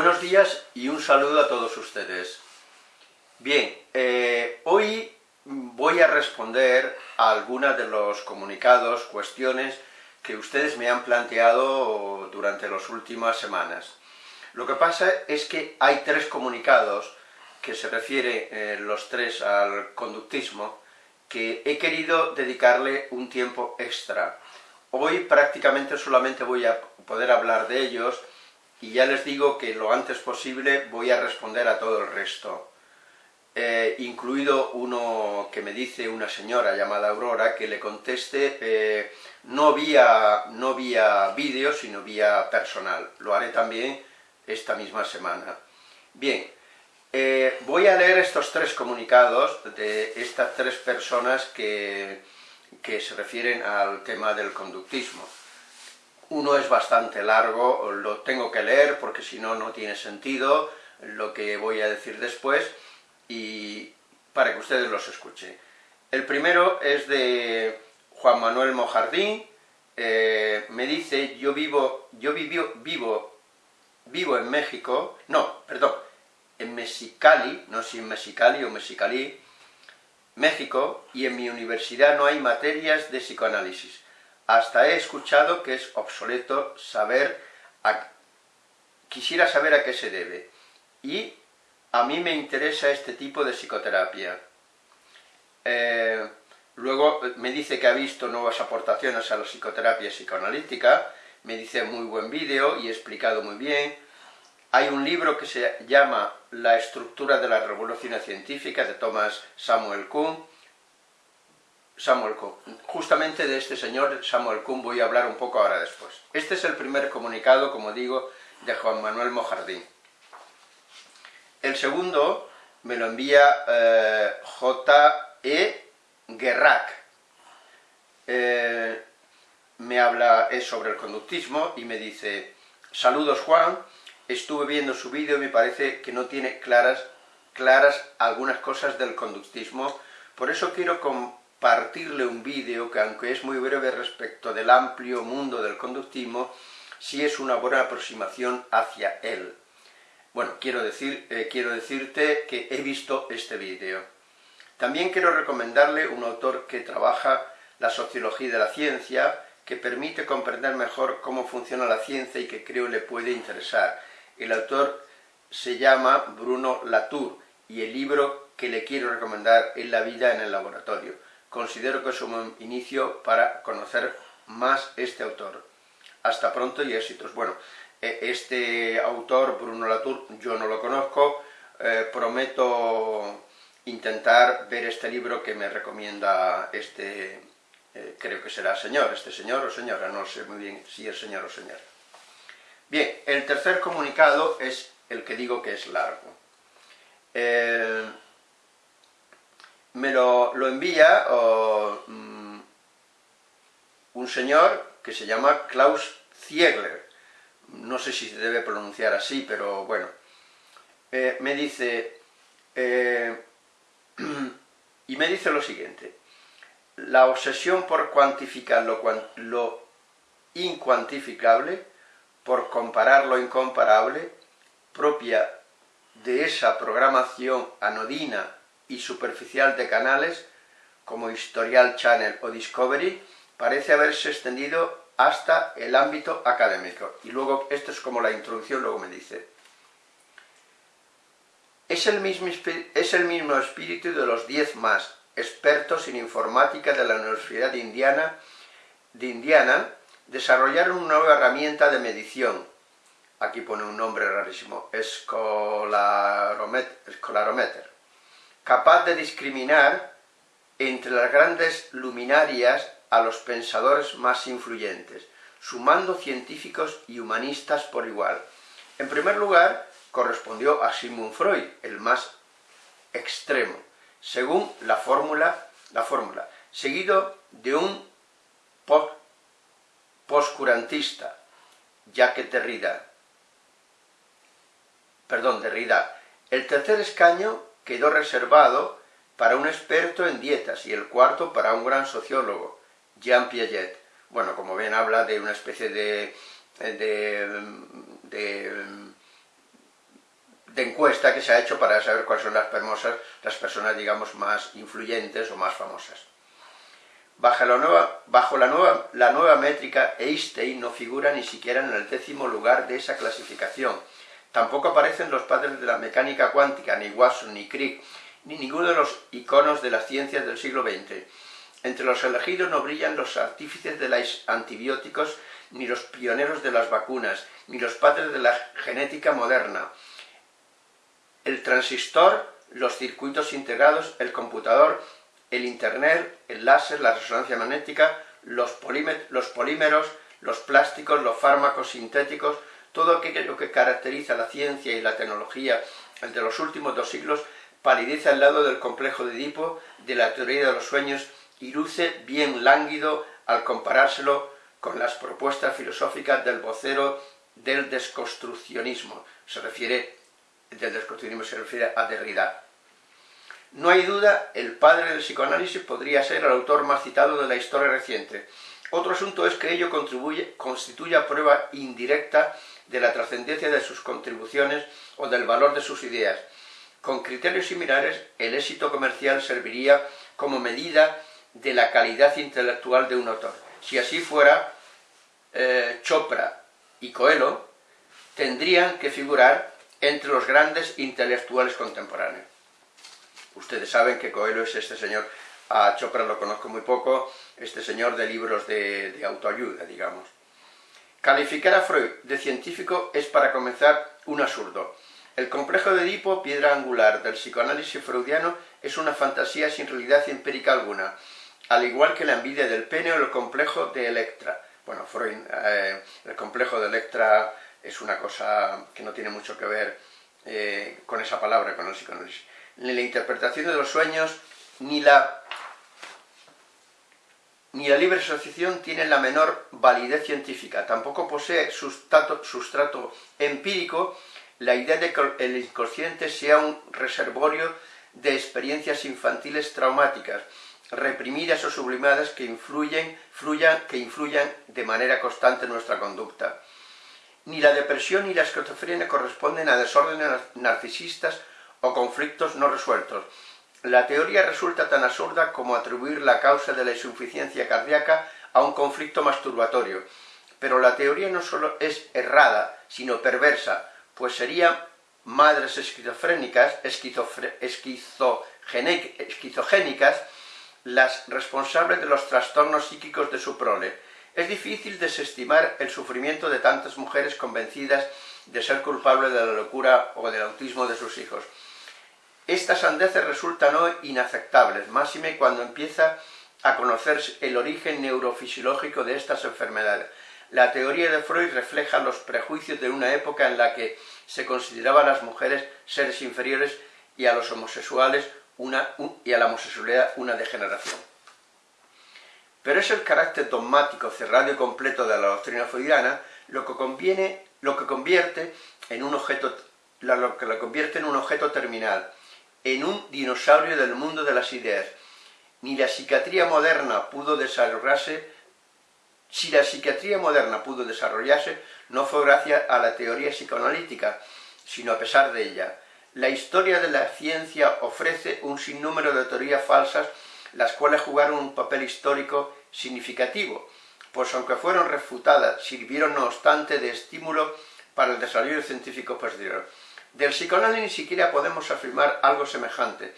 Buenos días y un saludo a todos ustedes. Bien, eh, hoy voy a responder a algunas de los comunicados, cuestiones que ustedes me han planteado durante las últimas semanas. Lo que pasa es que hay tres comunicados que se refieren eh, los tres al conductismo, que he querido dedicarle un tiempo extra. Hoy prácticamente solamente voy a poder hablar de ellos, y ya les digo que lo antes posible voy a responder a todo el resto. Eh, incluido uno que me dice una señora llamada Aurora, que le conteste eh, no vía, no vía vídeo, sino vía personal. Lo haré también esta misma semana. Bien, eh, voy a leer estos tres comunicados de estas tres personas que, que se refieren al tema del conductismo. Uno es bastante largo, lo tengo que leer porque si no, no tiene sentido lo que voy a decir después, y para que ustedes los escuchen. El primero es de Juan Manuel Mojardín, eh, me dice, yo vivo, yo vivo, vivo, vivo en México, no, perdón, en Mexicali, no sé si en Mexicali o Mexicali, México, y en mi universidad no hay materias de psicoanálisis. Hasta he escuchado que es obsoleto saber, quisiera saber a qué se debe. Y a mí me interesa este tipo de psicoterapia. Eh, luego me dice que ha visto nuevas aportaciones a la psicoterapia psicoanalítica, me dice muy buen vídeo y explicado muy bien. Hay un libro que se llama La estructura de la revolución científica de Thomas Samuel Kuhn, Samuel Kuhn. Justamente de este señor Samuel Kuhn voy a hablar un poco ahora después. Este es el primer comunicado, como digo, de Juan Manuel Mojardín. El segundo me lo envía eh, J.E. Guerrac. Eh, me habla es sobre el conductismo y me dice, saludos Juan, estuve viendo su vídeo y me parece que no tiene claras, claras algunas cosas del conductismo, por eso quiero partirle un vídeo que aunque es muy breve respecto del amplio mundo del conductismo, sí es una buena aproximación hacia él. Bueno, quiero, decir, eh, quiero decirte que he visto este vídeo. También quiero recomendarle un autor que trabaja la sociología de la ciencia, que permite comprender mejor cómo funciona la ciencia y que creo le puede interesar. El autor se llama Bruno Latour y el libro que le quiero recomendar es La vida en el laboratorio considero que es un inicio para conocer más este autor. Hasta pronto y éxitos. Bueno, e, este autor, Bruno Latour, yo no lo conozco, eh, prometo intentar ver este libro que me recomienda este, eh, creo que será señor, este señor o señora, no sé muy bien si es señor o señora. Bien, el tercer comunicado es el que digo que es largo. Eh, me lo, envía mm, un señor que se llama Klaus Ziegler, no sé si se debe pronunciar así, pero bueno, eh, me dice, eh, y me dice lo siguiente, la obsesión por cuantificar lo, lo incuantificable, por comparar lo incomparable, propia de esa programación anodina y superficial de canales como Historial Channel o Discovery parece haberse extendido hasta el ámbito académico. Y luego, esto es como la introducción, luego me dice, es el mismo, es el mismo espíritu de los diez más expertos en informática de la Universidad de Indiana, de Indiana desarrollaron una nueva herramienta de medición, aquí pone un nombre rarísimo, Escolarometer, capaz de discriminar entre las grandes luminarias a los pensadores más influyentes, sumando científicos y humanistas por igual. En primer lugar, correspondió a Sigmund Freud, el más extremo, según la fórmula, la fórmula seguido de un poscurantista, Jacques Derrida. Perdón, Derrida. El tercer escaño quedó reservado para un experto en dietas y el cuarto para un gran sociólogo, Jean Piaget. Bueno, como ven, habla de una especie de, de, encuesta que se ha hecho para saber cuáles son las las personas, digamos, más influyentes o más famosas. Bajo la nueva, bajo la nueva, la nueva métrica, Einstein no figura ni siquiera en el décimo lugar de esa clasificación. Tampoco aparecen los padres de la mecánica cuántica, ni Watson, ni Crick, ni ninguno de los iconos de las ciencias del siglo XX. Entre los elegidos no brillan los artífices de los antibióticos, ni los pioneros de las vacunas, ni los padres de la genética moderna. El transistor, los circuitos integrados, el computador, el internet, el láser, la resonancia magnética, los, los polímeros, los plásticos, los fármacos sintéticos, todo aquello que caracteriza la ciencia y la tecnología entre los últimos dos siglos palidece al lado del complejo de Edipo, de la teoría de los sueños, y luce bien lánguido al comparárselo con las propuestas filosóficas del vocero del desconstruccionismo. Se refiere, del desconstruccionismo se refiere a Derrida. No hay duda, el padre del psicoanálisis podría ser el autor más citado de la historia reciente. Otro asunto es que ello contribuye, constituye prueba indirecta de la trascendencia de sus contribuciones o del valor de sus ideas. Con criterios similares, el éxito comercial serviría como medida de la calidad intelectual de un autor. Si así fuera, eh, Chopra y Coelho tendrían que figurar entre los grandes intelectuales contemporáneos. Ustedes saben que Coelho es este señor, a Chopra lo conozco muy poco, este señor de libros de, de autoayuda, digamos. Calificar a Freud de científico es para comenzar un absurdo. El complejo de Edipo, piedra angular del psicoanálisis freudiano, es una fantasía sin realidad empírica alguna, al igual que la envidia del pene o el complejo de Electra. Bueno, Freud, eh, el complejo de Electra es una cosa que no tiene mucho que ver eh, con esa palabra, con el psicoanálisis ni la interpretación de los sueños, ni la, ni la libre asociación tienen la menor validez científica. Tampoco posee sustrato, sustrato empírico la idea de que el inconsciente sea un reservorio de experiencias infantiles traumáticas, reprimidas o sublimadas que influyen, fluyan, que influyan de manera constante en nuestra conducta. Ni la depresión ni la esquizofrenia corresponden a desórdenes narcisistas o conflictos no resueltos. La teoría resulta tan absurda como atribuir la causa de la insuficiencia cardíaca a un conflicto masturbatorio. Pero la teoría no solo es errada, sino perversa, pues serían madres esquizofrénicas, esquizogénicas, las responsables de los trastornos psíquicos de su prole. Es difícil desestimar el sufrimiento de tantas mujeres convencidas de ser culpables de la locura o del autismo de sus hijos. Estas sandeces resultan hoy inaceptables, máxime cuando empieza a conocerse el origen neurofisiológico de estas enfermedades. La teoría de Freud refleja los prejuicios de una época en la que se consideraban a las mujeres seres inferiores y a los homosexuales una, y a la homosexualidad una degeneración. Pero es el carácter dogmático, cerrado y completo de la doctrina freudiana lo que, conviene, lo que convierte en un objeto, lo que lo convierte en un objeto terminal, en un dinosaurio del mundo de las ideas. Ni la psiquiatría moderna pudo desarrollarse, si la psiquiatría moderna pudo desarrollarse, no fue gracias a la teoría psicoanalítica, sino a pesar de ella. La historia de la ciencia ofrece un sinnúmero de teorías falsas, las cuales jugaron un papel histórico significativo, pues aunque fueron refutadas, sirvieron no obstante de estímulo para el desarrollo científico posterior. Del psicoanálisis ni siquiera podemos afirmar algo semejante,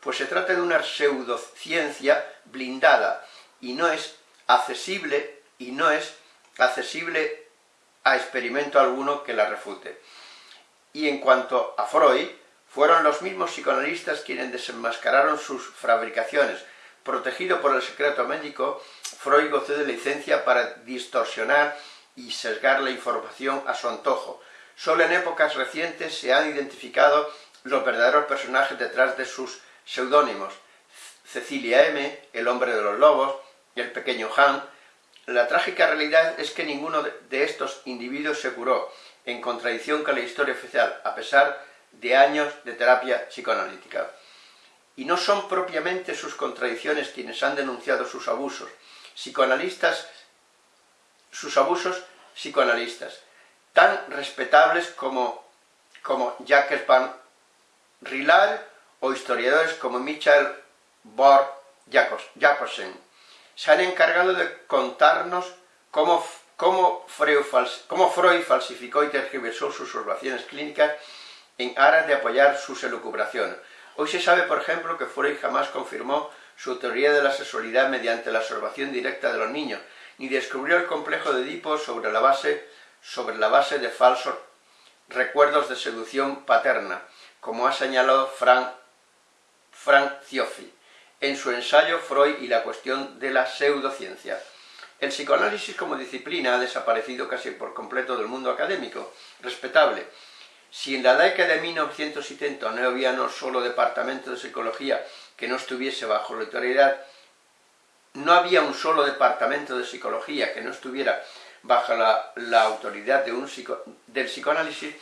pues se trata de una pseudociencia blindada y no es accesible y no es accesible a experimento alguno que la refute. Y en cuanto a Freud, fueron los mismos psicoanalistas quienes desenmascararon sus fabricaciones. Protegido por el secreto médico, Freud gozó de licencia para distorsionar y sesgar la información a su antojo, Solo en épocas recientes se han identificado los verdaderos personajes detrás de sus seudónimos. Cecilia M., el hombre de los lobos, el pequeño Han. La trágica realidad es que ninguno de estos individuos se curó, en contradicción con la historia oficial, a pesar de años de terapia psicoanalítica. Y no son propiamente sus contradicciones quienes han denunciado sus abusos, psicoanalistas, sus abusos psicoanalistas, tan respetables como como Jacques Van Rillard o historiadores como Michael Bor Jacobsen. Se han encargado de contarnos cómo, cómo Freud falsificó y tergiversó sus observaciones clínicas en aras de apoyar sus elucubraciones. Hoy se sabe, por ejemplo, que Freud jamás confirmó su teoría de la sexualidad mediante la observación directa de los niños, ni descubrió el complejo de Edipo sobre la base, sobre la base de falsos recuerdos de seducción paterna, como ha señalado Frank, Frank Cioffi en su ensayo Freud y la cuestión de la pseudociencia. El psicoanálisis como disciplina ha desaparecido casi por completo del mundo académico, respetable. Si en la década de 1970 no había no solo departamento de psicología que no estuviese bajo la autoridad, no había un solo departamento de psicología que no estuviera bajo la, autoridad de un del psicoanálisis,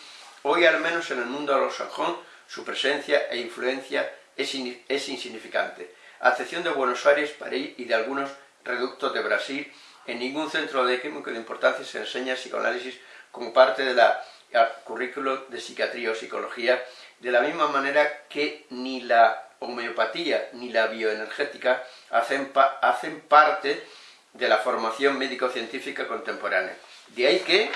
hoy al menos en el mundo anglosajón su presencia e influencia es, es insignificante. A excepción de Buenos Aires, París y de algunos reductos de Brasil, en ningún centro académico de importancia se enseña psicoanálisis como parte del currículo de psiquiatría o psicología, de la misma manera que ni la homeopatía ni la bioenergética hacen, hacen parte de la formación médico-científica contemporánea. De ahí que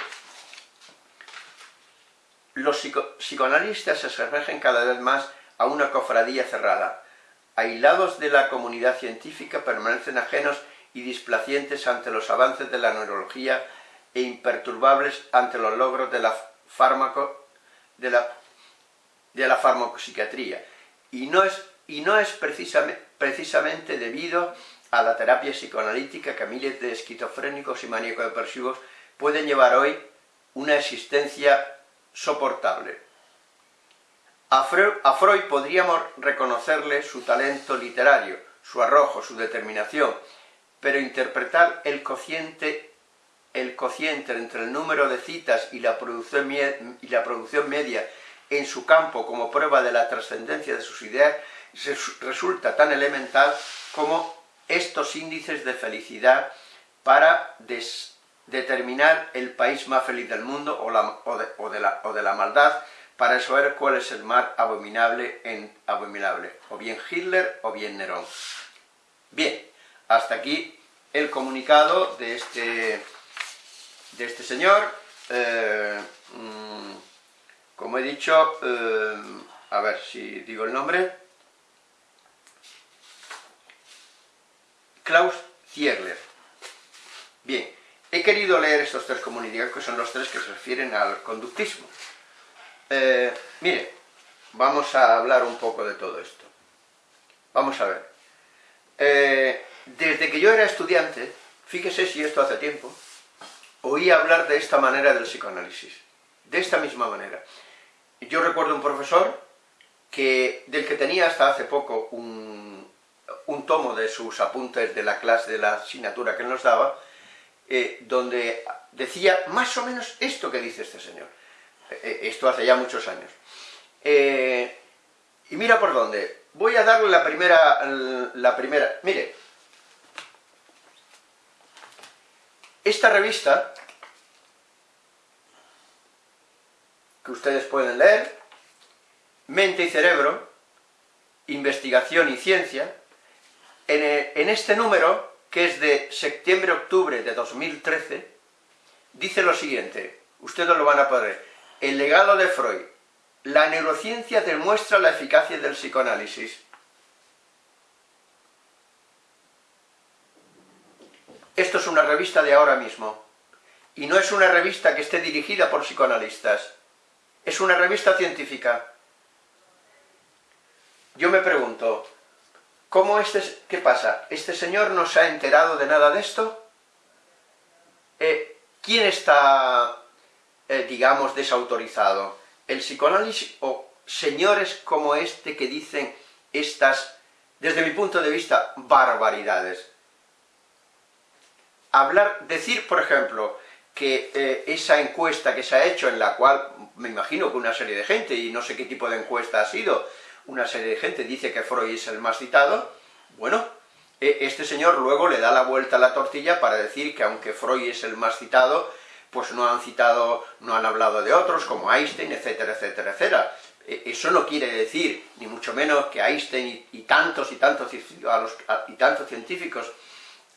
los psicoanalistas se asemejen cada vez más a una cofradía cerrada. Aislados de la comunidad científica, permanecen ajenos y displacientes ante los avances de la neurología e imperturbables ante los logros de la, fármaco, de la, de la farmacopsiquiatría. Y no es, y no es precisamente, precisamente debido la terapia psicoanalítica que miles de esquizofrénicos y maníaco-depresivos pueden llevar hoy una existencia soportable. A Freud, podríamos reconocerle su talento literario, su arrojo, su determinación, pero interpretar el cociente, el cociente entre el número de citas y la, producción, y la producción media en su campo como prueba de la trascendencia de sus ideas resulta tan elemental como estos índices de felicidad para determinar el país más feliz del mundo o, de, la, maldad, para saber cuál es el mal abominable, en, abominable, o bien Hitler o bien Nerón. Bien, hasta aquí el comunicado de este, de este señor. Eh, mm, como he dicho, eh, a ver si digo el nombre, Klaus Ziegler. Bien, he querido leer estos tres comunicados, que son los tres que se refieren al conductismo. Eh, mire, vamos a hablar un poco de todo esto. Vamos a ver. Eh, desde que yo era estudiante, fíjese si esto hace tiempo, oí hablar de esta manera del psicoanálisis, de esta misma manera. Yo recuerdo un profesor que, del que tenía hasta hace poco un un tomo de sus apuntes de la clase, de la asignatura que nos daba, eh, donde decía más o menos esto que dice este señor. Eh, eh, esto hace ya muchos años. y mira por dónde. Voy a darle la primera, la primera... Mire, esta revista, que ustedes pueden leer, Mente y Cerebro, Investigación y Ciencia, en, este número, que es de septiembre-octubre de 2013, dice lo siguiente, ustedes lo van a poder, el legado de Freud, la neurociencia demuestra la eficacia del psicoanálisis. Esto es una revista de ahora mismo, y no es una revista que esté dirigida por psicoanalistas, es una revista científica. Yo me pregunto, ¿Cómo este, qué pasa? ¿Este señor no se ha enterado de nada de esto? Eh, ¿Quién está, eh, digamos, desautorizado? ¿El psicoanálisis o señores como este que dicen estas, desde mi punto de vista, barbaridades? Hablar, decir, por ejemplo, que eh, esa encuesta que se ha hecho, en la cual me imagino que una serie de gente, y no sé qué tipo de encuesta ha sido, una serie de gente dice que Freud es el más citado, bueno, e, este señor luego le da la vuelta a la tortilla para decir que aunque Freud es el más citado, pues no han citado, no han hablado de otros, como Einstein, etcétera, etcétera, etcétera. E, eso no quiere decir, ni mucho menos, que Einstein y, tantos y tantos, y tantos científicos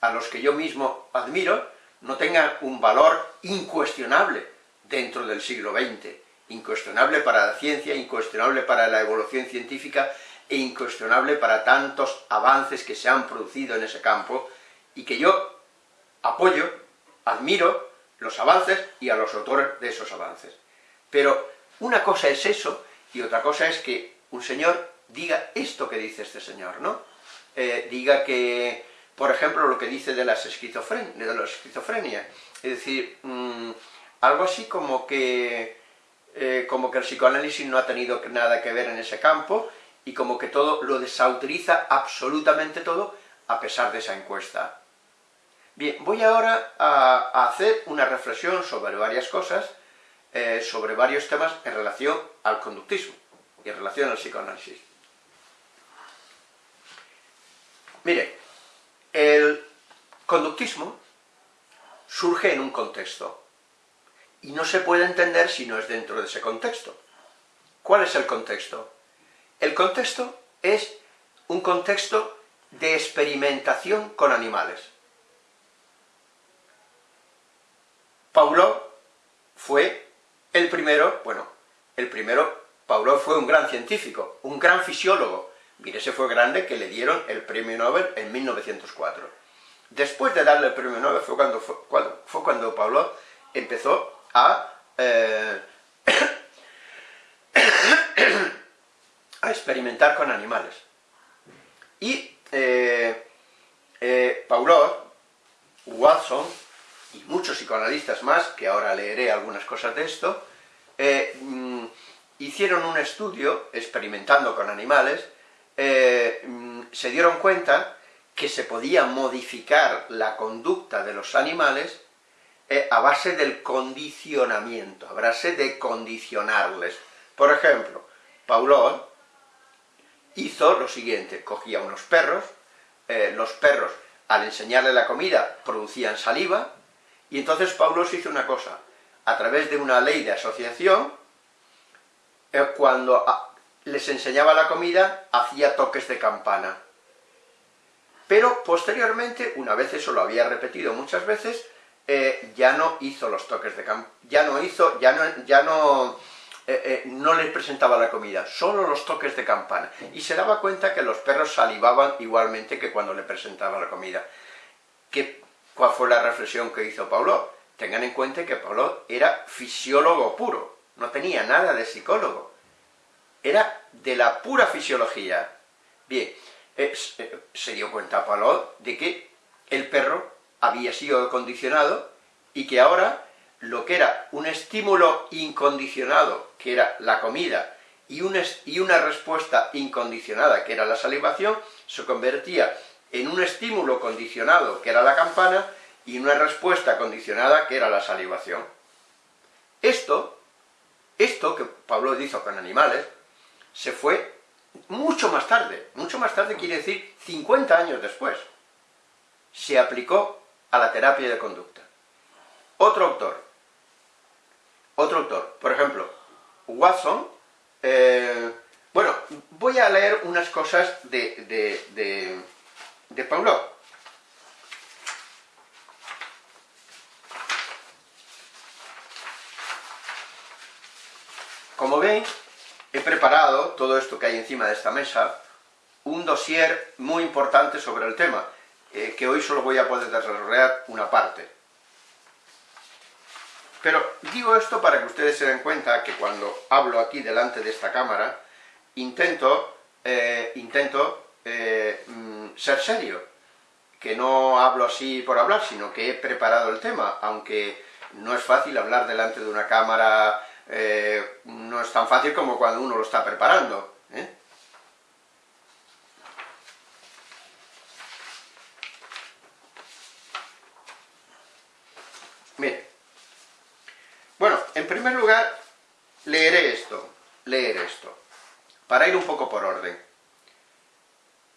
a los que yo mismo admiro, no tengan un valor incuestionable dentro del siglo XX, incuestionable para la ciencia, incuestionable para la evolución científica, e incuestionable para tantos avances que se han producido en ese campo, y que yo apoyo, admiro los avances y a los autores de esos avances. Pero una cosa es eso, y otra cosa es que un señor diga esto que dice este señor, ¿no? Eh, diga que, por ejemplo, lo que dice de, las esquizofren esquizofrenia, es decir, mm, algo así como que, eh, como que el psicoanálisis no ha tenido nada que ver en ese campo, y como que todo lo desautoriza absolutamente todo, a pesar de esa encuesta. Bien, voy ahora a, hacer una reflexión sobre varias cosas, eh, sobre varios temas en relación al conductismo y en relación al psicoanálisis. Mire, el conductismo surge en un contexto, y no se puede entender si no es dentro de ese contexto. ¿Cuál es el contexto? El contexto es un contexto de experimentación con animales. Paulo fue el primero, bueno, el primero, Paulo fue un gran científico, un gran fisiólogo, mire, ese fue grande que le dieron el premio Nobel en 1904. Después de darle el premio Nobel fue cuando, fue, cuando, Paulo empezó a eh, a experimentar con animales. Y eh, eh, Paulot, Watson y muchos psicoanalistas más, que ahora leeré algunas cosas de esto, eh, mm, hicieron un estudio experimentando con animales, mm, se dieron cuenta que se podía modificar la conducta de los animales a base del condicionamiento, a base de condicionarles. Por ejemplo, Paulot hizo lo siguiente, cogía unos perros, eh, los perros al enseñarle la comida producían saliva, y entonces Paulo hizo una cosa, a través de una ley de asociación, eh, cuando ah, les enseñaba la comida, hacía toques de campana. Pero posteriormente, una vez eso lo había repetido muchas veces, eh, ya no hizo los toques de campana, ya no hizo, ya no, ya no eh, eh, no les presentaba la comida, solo los toques de campana, y se daba cuenta que los perros salivaban igualmente que cuando le presentaba la comida. ¿Qué, ¿Cuál fue la reflexión que hizo Paulo? Tengan en cuenta que Paulo era fisiólogo puro, no tenía nada de psicólogo, era de la pura fisiología. Bien, se dio cuenta Paulo de que el perro había sido condicionado y que ahora lo que era un estímulo incondicionado, que era la comida, y, una respuesta incondicionada, que era la salivación, se convertía en un estímulo condicionado, que era la campana, y una respuesta condicionada, que era la salivación. Esto, esto que Pablo hizo con animales, se fue mucho más tarde, mucho más tarde quiere decir 50 años después, se aplicó a la terapia de conducta. Otro autor, otro autor, por ejemplo, Watson, eh, bueno, voy a leer unas cosas de, de, de, de Paulo. Como ven, he preparado todo esto que hay encima de esta mesa, un dossier muy importante sobre el tema, eh, que hoy solo voy a poder desarrollar una parte. Pero digo esto para que ustedes se den cuenta que cuando hablo aquí delante de esta cámara, intento, eh, intento eh, mm, ser serio, que no hablo así por hablar, sino que he preparado el tema, aunque no es fácil hablar delante de una cámara, eh, no es tan fácil como cuando uno lo está preparando. En primer lugar, leeré esto, leer esto, para ir un poco por orden.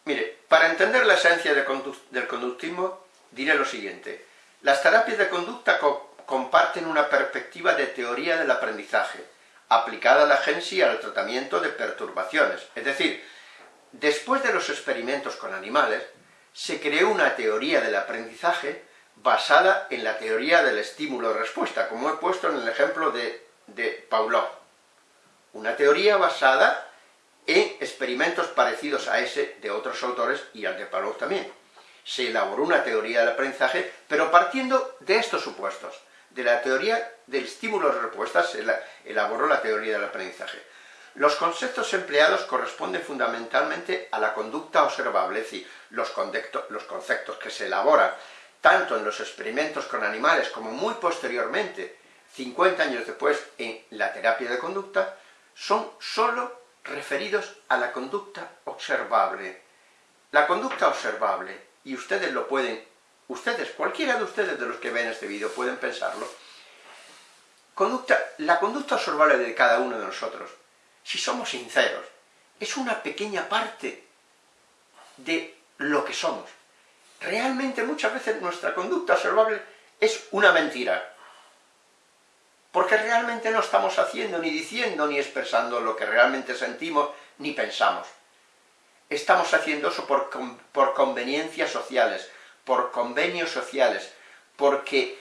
Mire, para entender la esencia del conductismo, diré lo siguiente. Las terapias de conducta comparten una perspectiva de teoría del aprendizaje, aplicada a la agencia al tratamiento de perturbaciones. Es decir, después de los experimentos con animales, se creó una teoría del aprendizaje basada en la teoría del estímulo-respuesta, como he puesto en el ejemplo de, de Pavlov. Una teoría basada en experimentos parecidos a ese de otros autores y al de Pavlov también. Se elaboró una teoría del aprendizaje, pero partiendo de estos supuestos. De la teoría del estímulo-respuesta se elaboró la teoría del aprendizaje. Los conceptos empleados corresponden fundamentalmente a la conducta observable, es decir, los, los conceptos que se elaboran tanto en los experimentos con animales como muy posteriormente, 50 años después, en la terapia de conducta, son sólo referidos a la conducta observable. La conducta observable, y ustedes lo pueden, ustedes, cualquiera de ustedes de los que ven este vídeo pueden pensarlo, conducta, la conducta observable de cada uno de nosotros, si somos sinceros, es una pequeña parte de lo que somos. Realmente muchas veces nuestra conducta observable es una mentira. Porque realmente no estamos haciendo, ni diciendo, ni expresando lo que realmente sentimos, ni pensamos. Estamos haciendo eso por, conveniencias sociales, por convenios sociales, porque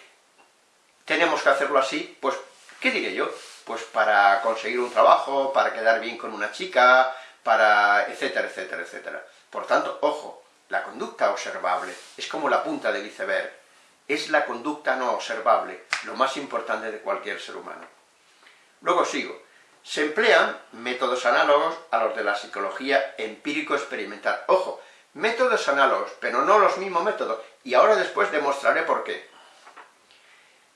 tenemos que hacerlo así, pues, ¿qué diré yo? Pues para conseguir un trabajo, para quedar bien con una chica, para etcétera, etcétera, etcétera. Por tanto, ojo, la conducta observable es como la punta del iceberg, es la conducta no observable, lo más importante de cualquier ser humano. Luego sigo. Se emplean métodos análogos a los de la psicología empírico-experimental. Ojo, métodos análogos, pero no los mismos métodos, y ahora después demostraré por qué.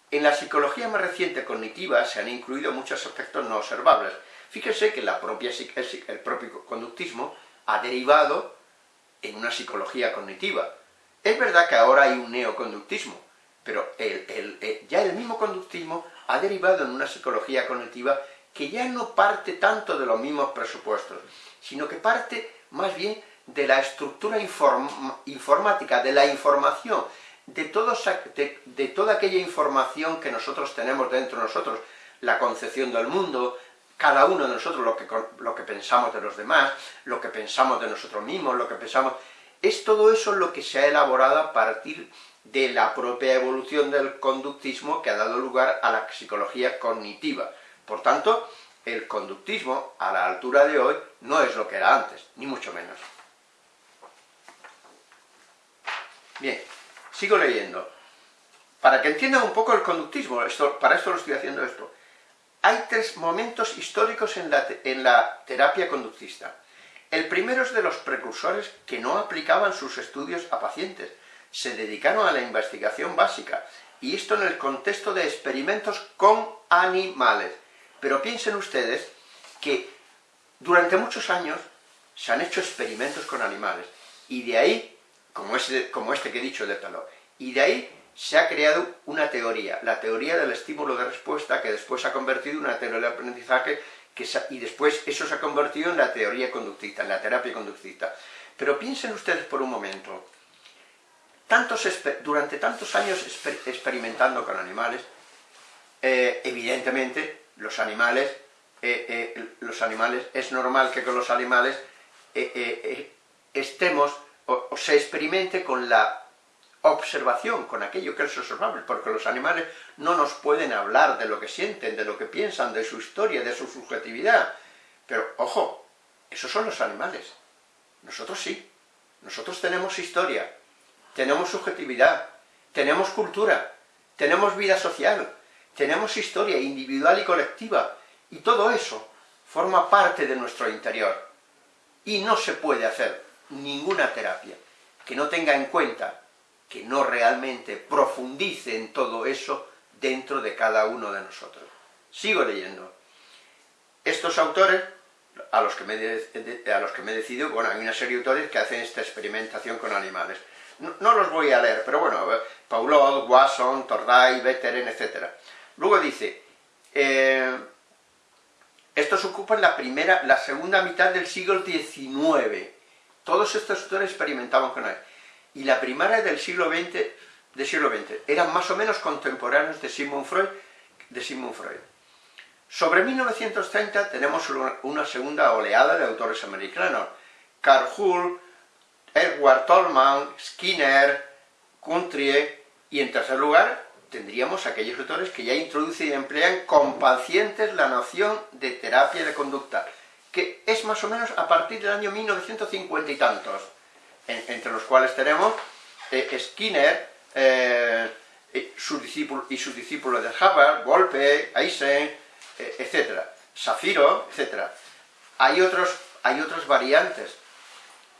En la psicología más reciente cognitiva se han incluido muchos aspectos no observables. Fíjense que el propio conductismo ha derivado en una psicología cognitiva. Es verdad que ahora hay un neoconductismo, pero eh, ya el mismo conductismo ha derivado en una psicología cognitiva que ya no parte tanto de los mismos presupuestos, sino que parte más bien de la estructura informática, de la información, de, de, toda aquella información que nosotros tenemos dentro de nosotros, la concepción del mundo, cada uno de nosotros lo que, lo que pensamos de los demás, lo que pensamos de nosotros mismos, lo que pensamos... Es todo eso lo que se ha elaborado a partir de la propia evolución del conductismo que ha dado lugar a la psicología cognitiva. Por tanto, el conductismo, a la altura de hoy, no es lo que era antes, ni mucho menos. Bien, sigo leyendo. Para que entiendan un poco el conductismo, esto, para esto lo estoy haciendo esto. Hay tres momentos históricos en la, terapia conductista. El primero es de los precursores que no aplicaban sus estudios a pacientes, se dedicaron a la investigación básica, y esto en el contexto de experimentos con animales. Pero piensen ustedes que durante muchos años se han hecho experimentos con animales, y de ahí, como este, que he dicho de pelo, y de ahí se ha creado una teoría, la teoría del estímulo de respuesta, que después se ha convertido en una teoría de aprendizaje, y después eso se ha convertido en la teoría conductista, en la terapia conductista. Pero piensen ustedes por un momento, tantos, durante tantos años experimentando con animales, eh, evidentemente los animales, eh, eh, los animales, es normal que con los animales estemos, o se experimente con la observación con aquello que es observable, porque los animales no nos pueden hablar de lo que sienten, de lo que piensan, de su historia, de su subjetividad. Pero, ojo, esos son los animales. Nosotros sí. Nosotros tenemos historia, tenemos subjetividad, tenemos cultura, tenemos vida social, tenemos historia individual y colectiva, y todo eso forma parte de nuestro interior. Y no se puede hacer ninguna terapia que no tenga en cuenta que no realmente profundice en todo eso dentro de cada uno de nosotros. Sigo leyendo. Estos autores, a los que me, a los que me he decidido, bueno, hay una serie de autores que hacen esta experimentación con animales. No, los voy a leer, pero bueno, Paulot, Wasson, Torday, Betteren, etc. Luego dice, eh, estos ocupan la primera, la segunda mitad del siglo XIX. Todos estos autores experimentaban con animales y la primaria del siglo XX del siglo XX. Eran más o menos contemporáneos de Sigmund Freud. De Sigmund Freud. Sobre 1930 tenemos una segunda oleada de autores americanos. Carl Hull, Edward Tolman, Skinner, Countrie, y en tercer lugar tendríamos aquellos autores que ya introducen y emplean con pacientes la noción de terapia de conducta, que es más o menos a partir del año 1950 y tantos, entre los cuales tenemos eh, Skinner, eh, y sus discípulos de Hubbard, Golpe, Eisen, eh, etc. Safiro, etc. Hay, otros, hay otras variantes,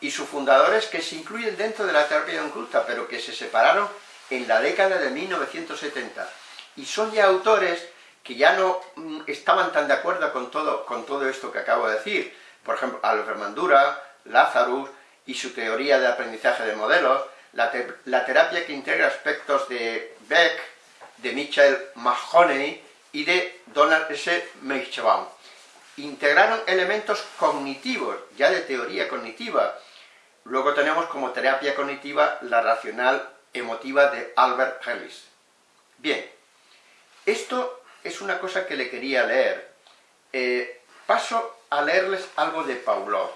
y sus fundadores que se incluyen dentro de la terapia conducta, pero que se separaron en la década de 1970. Y son ya autores que ya no mm, estaban tan de acuerdo con todo, con todo esto que acabo de decir. Por ejemplo, Albert Mandura, Lazarus y su teoría de aprendizaje de modelos, la, terapia que integra aspectos de Beck, de Michael Mahoney y de Donald S. Meichbaum. Integraron elementos cognitivos, ya de teoría cognitiva. Luego tenemos como terapia cognitiva la racional emotiva de Albert Ellis. Bien, esto es una cosa que le quería leer. Eh, paso a leerles algo de Paulo.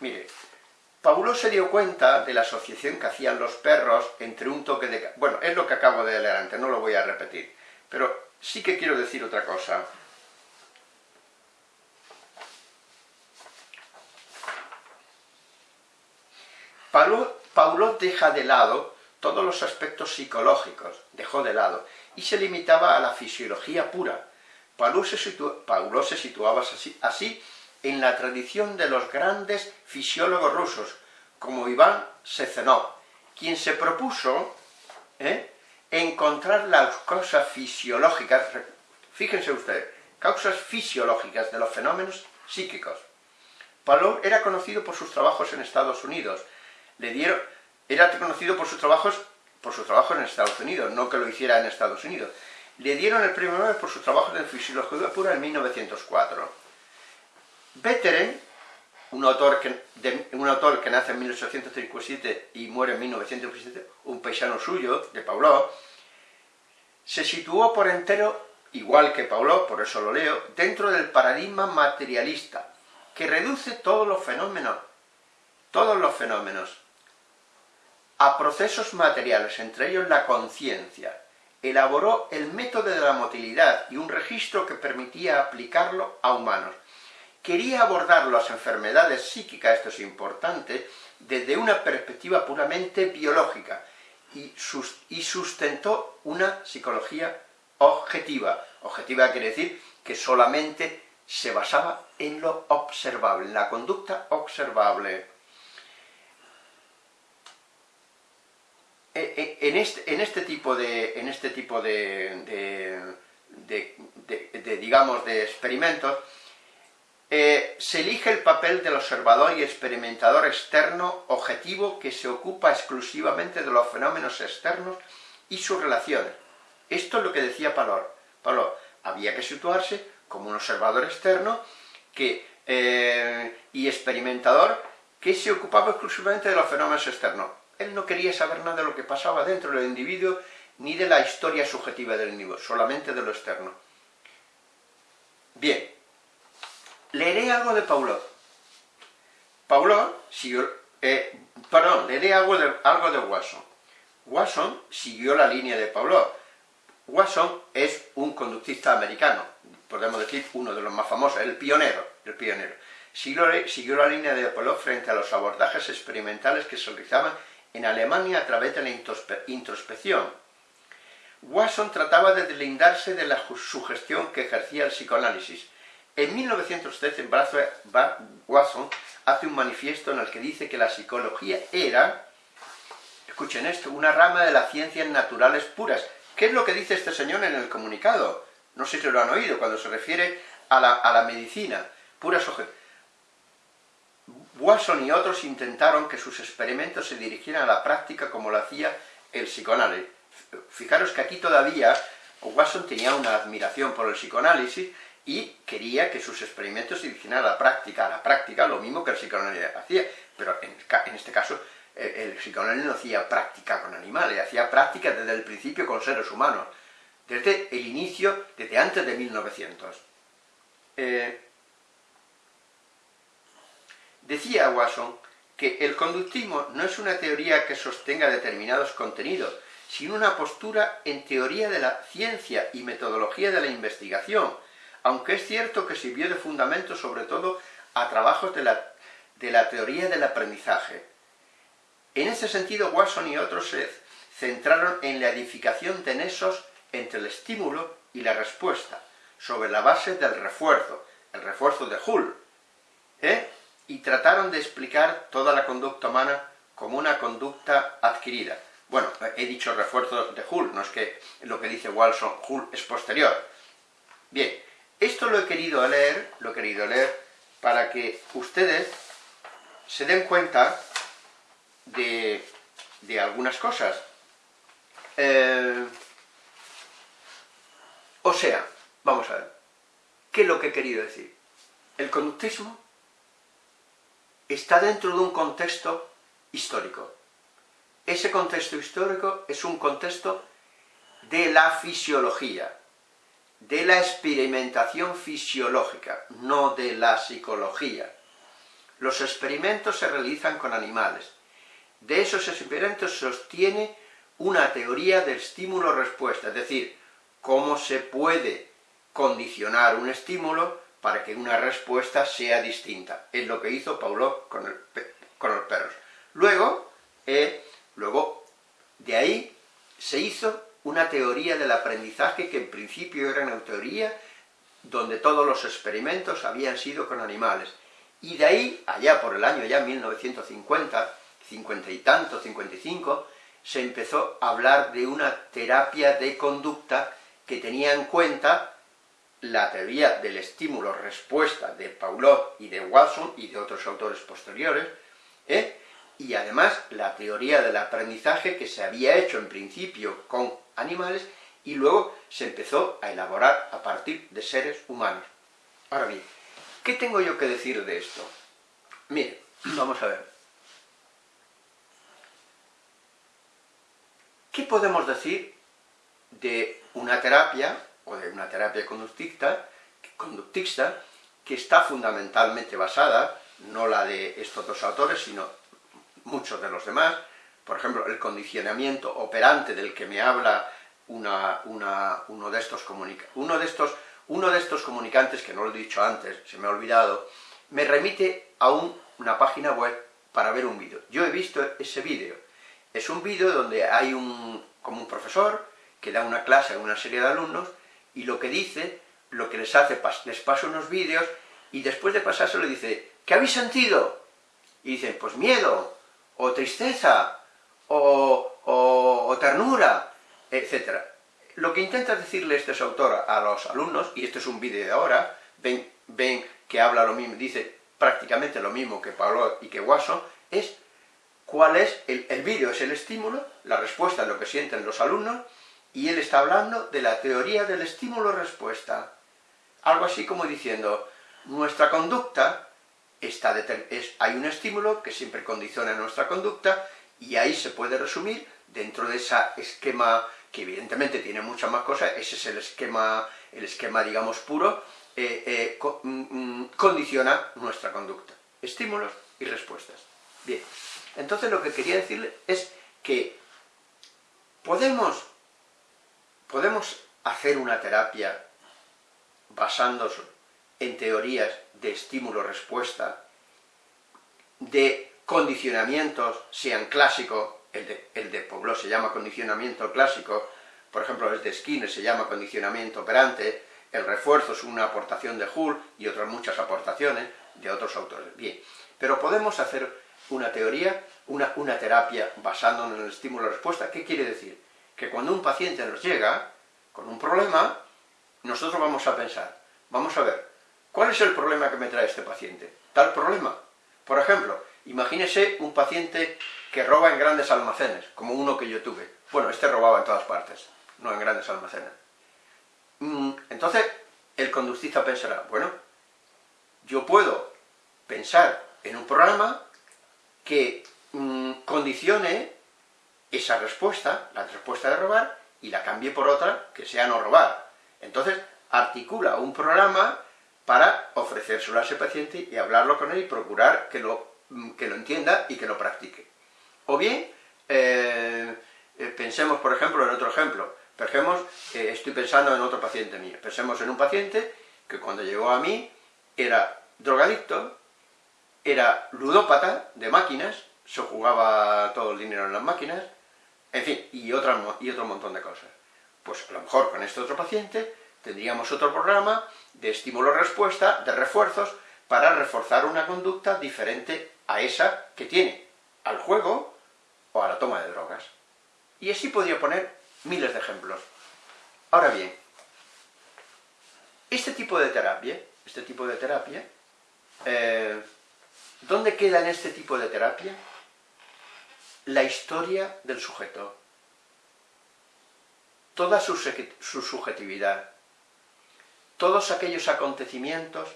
Mire, Paulo se dio cuenta de la asociación que hacían los perros entre un toque de... Bueno, es lo que acabo de leer antes, no lo voy a repetir. Pero sí que quiero decir otra cosa. Paulo, Paulo deja de lado todos los aspectos psicológicos, dejó de lado, y se limitaba a la fisiología pura. Paulo se, situaba así, así, en la tradición de los grandes fisiólogos rusos, como Iván Sezenov, quien se propuso ¿eh? encontrar las causas fisiológicas, fíjense ustedes, causas fisiológicas de los fenómenos psíquicos. Paulo era conocido por sus trabajos en Estados Unidos, le dieron, era conocido por sus trabajos por sus trabajos en Estados Unidos, no que lo hiciera en Estados Unidos. Le dieron el premio Nobel por sus trabajos en fisiología pura en 1904. Betteren, un autor que, un autor que nace en 1857 y muere en 1957, un paisano suyo, de Pauló, se situó por entero, igual que Pauló, por eso lo leo, dentro del paradigma materialista, que reduce todos los fenómenos, todos los fenómenos, a procesos materiales, entre ellos la conciencia. Elaboró el método de la motilidad y un registro que permitía aplicarlo a humanos. Quería abordar las enfermedades psíquicas, esto es importante, desde una perspectiva puramente biológica y, sustentó una psicología objetiva. Objetiva quiere decir que solamente se basaba en lo observable, en la conducta observable. Eh, en este, este en este tipo de, de experimentos, eh, se elige el papel del observador y experimentador externo objetivo que se ocupa exclusivamente de los fenómenos externos y sus relaciones. Esto es lo que decía Palor. Palor, había que situarse como un observador externo que, y experimentador que se ocupaba exclusivamente de los fenómenos externos. Él no quería saber nada de lo que pasaba dentro del individuo, ni de la historia subjetiva del individuo, solamente de lo externo. Bien, leeré algo de Paulot. Paulot siguió, eh, perdón, leeré algo de, algo de Watson. Watson siguió la línea de Paulot. Watson es un conductista americano, podemos decir uno de los más famosos, el pionero, el pionero. Siguió, siguió la línea de Paulot frente a los abordajes experimentales que se realizaban en Alemania a través de la introspección. Watson trataba de deslindarse de la sugestión que ejercía el psicoanálisis. En 1913, Watson hace un manifiesto en el que dice que la psicología era, escuchen esto, una rama de las ciencias naturales puras. ¿Qué es lo que dice este señor en el comunicado? No sé si lo han oído, cuando se refiere a la, medicina, puras Watson y otros intentaron que sus experimentos se dirigieran a la práctica como lo hacía el psicoanálisis. Fijaros que aquí todavía Watson tenía una admiración por el psicoanálisis y quería que sus experimentos se dirigieran a la práctica, a la práctica, lo mismo que el psicoanálisis hacía, pero en, este caso el, psicoanálisis no hacía práctica con animales, hacía práctica desde el principio con seres humanos, desde el inicio, desde antes de 1900. Eh, decía Watson que el conductismo no es una teoría que sostenga determinados contenidos, sino una postura en teoría de la ciencia y metodología de la investigación, aunque es cierto que sirvió de fundamento sobre todo a trabajos de la, teoría del aprendizaje. En ese sentido, Watson y otros se centraron en la edificación de nexos entre el estímulo y la respuesta, sobre la base del refuerzo, el refuerzo de Hull, ¿eh? y trataron de explicar toda la conducta humana como una conducta adquirida. Bueno, he dicho refuerzo de Hull, no es que lo que dice Watson, Hull es posterior. Bien, esto lo he querido leer, lo he querido leer para que ustedes se den cuenta de, algunas cosas. Eh, o sea, vamos a ver, ¿qué es lo que he querido decir? El conductismo está dentro de un contexto histórico. Ese contexto histórico es un contexto de la fisiología, de la experimentación fisiológica, no de la psicología. Los experimentos se realizan con animales. De esos experimentos sostiene una teoría del estímulo-respuesta, es decir, cómo se puede condicionar un estímulo para que una respuesta sea distinta. Es lo que hizo Paulo con, los perros. Luego, eh, luego, de ahí se hizo una teoría del aprendizaje que en principio era una teoría donde todos los experimentos habían sido con animales. Y de ahí, allá por el año ya 1950, 50 y tanto, 55, se empezó a hablar de una terapia de conducta que tenía en cuenta la teoría del estímulo-respuesta de Paulot y de Watson y de otros autores posteriores, ¿eh? Y además la teoría del aprendizaje que se había hecho en principio con animales y luego se empezó a elaborar a partir de seres humanos. Ahora bien, ¿qué tengo yo que decir de esto? Mire, vamos a ver. ¿Qué podemos decir de una terapia, o de una terapia conductista, conductista que está fundamentalmente basada, no la de estos dos autores, sino muchos de los demás, por ejemplo, el condicionamiento operante del que me habla uno, de estos uno, de estos, comunicantes, que no lo he dicho antes, se me ha olvidado, me remite a una página web para ver un vídeo. Yo he visto ese vídeo. Es un vídeo donde hay un, como un profesor que da una clase a una serie de alumnos y lo que dice, lo que les hace, les pasa unos vídeos y después de pasarse le dice, ¿qué habéis sentido? Y dicen, pues miedo, o tristeza, o, ternura, etc. Lo que intenta decirle este autor a los alumnos, y este es un vídeo de ahora, ven, ven que habla lo mismo, dice prácticamente lo mismo que Pablo y que Watson, es cuál es, el, el vídeo es el estímulo, la respuesta es lo que sienten los alumnos, y él está hablando de la teoría del estímulo-respuesta. Algo así como diciendo, nuestra conducta está es, hay un estímulo que siempre condiciona nuestra conducta y ahí se puede resumir dentro de ese esquema que evidentemente tiene muchas más cosas, ese es el esquema, el esquema digamos puro, eh, eh, mm, mm, condiciona nuestra conducta. Estímulos y respuestas. Bien, entonces lo que quería decirle es que podemos, podemos hacer una terapia basándose en teorías de estímulo-respuesta, de condicionamientos, sean clásicos, el de, el de se llama condicionamiento clásico, por ejemplo el de Skinner se llama condicionamiento operante, el refuerzo es una aportación de Hull y otras muchas aportaciones de otros autores. Bien, pero podemos hacer una teoría, una, una terapia basándonos en el estímulo-respuesta. ¿Qué quiere decir? Que cuando un paciente nos llega con un problema, nosotros vamos a pensar, vamos a ver, ¿Cuál es el problema que me trae este paciente? Tal problema. Por ejemplo, imagínese un paciente que roba en grandes almacenes, como uno que yo tuve. Bueno, este robaba en todas partes, no en grandes almacenes. Mm, entonces, el conductista pensará, bueno, yo puedo pensar en un programa que mm, condicione esa respuesta, la respuesta de robar, y la cambie por otra que sea no robar. Entonces, articula un programa para ofrecérselo a ese paciente y hablarlo con él y procurar que lo, mm, que lo entienda y que lo practique. O bien, eh, eh, pensemos, por ejemplo, en otro ejemplo. Pensemos, eh, estoy pensando en otro paciente mío. Pensemos en un paciente que cuando llegó a mí era drogadicto, era ludópata de máquinas, se jugaba todo el dinero en las máquinas, en fin, y, otra, y otro montón de cosas. Pues a lo mejor con este otro paciente tendríamos otro programa de estímulo-respuesta, de refuerzos, para reforzar una conducta diferente a esa que tiene al juego o a la toma de drogas. Y así podría poner miles de ejemplos. Ahora bien, este tipo de terapia, este tipo de terapia, eh, ¿dónde queda en este tipo de terapia? la historia del sujeto, toda su, subjetividad, todos aquellos acontecimientos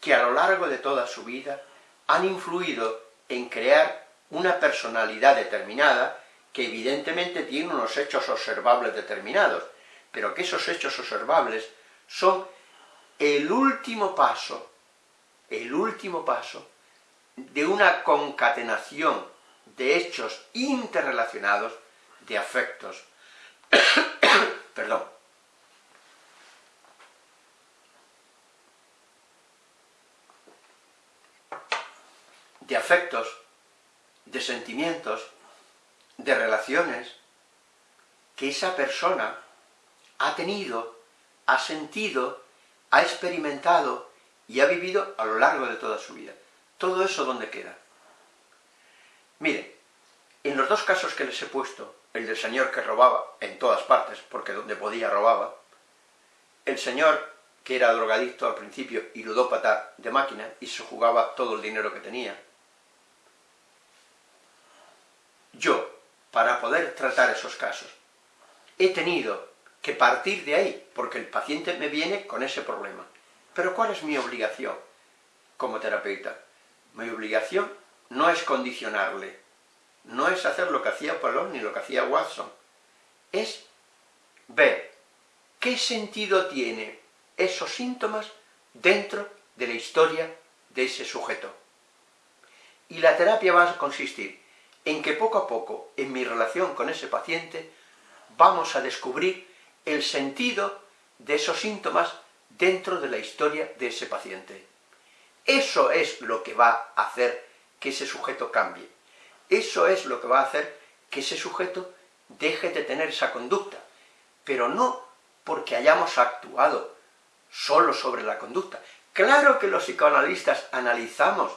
que a lo largo de toda su vida han influido en crear una personalidad determinada que evidentemente tiene unos hechos observables determinados, pero que esos hechos observables son el último paso, el último paso de una concatenación de hechos interrelacionados de afectos. Perdón. De afectos, de sentimientos, de relaciones que esa persona ha tenido, ha sentido, ha experimentado y ha vivido a lo largo de toda su vida. Todo eso ¿dónde queda? Mire, en los dos casos que les he puesto, el del señor que robaba en todas partes, porque donde podía robaba, el señor que era drogadicto al principio y ludópata de máquina y se jugaba todo el dinero que tenía, yo, para poder tratar esos casos, he tenido que partir de ahí, porque el paciente me viene con ese problema. Pero ¿cuál es mi obligación como terapeuta? Mi obligación no es condicionarle, no es hacer lo que hacía Polón ni lo que hacía Watson, es ver qué sentido tiene esos síntomas dentro de la historia de ese sujeto. Y la terapia va a consistir en que poco a poco, en mi relación con ese paciente, vamos a descubrir el sentido de esos síntomas dentro de la historia de ese paciente. Eso es lo que va a hacer que ese sujeto cambie. Eso es lo que va a hacer que ese sujeto deje de tener esa conducta, pero no porque hayamos actuado solo sobre la conducta. Claro que los psicoanalistas analizamos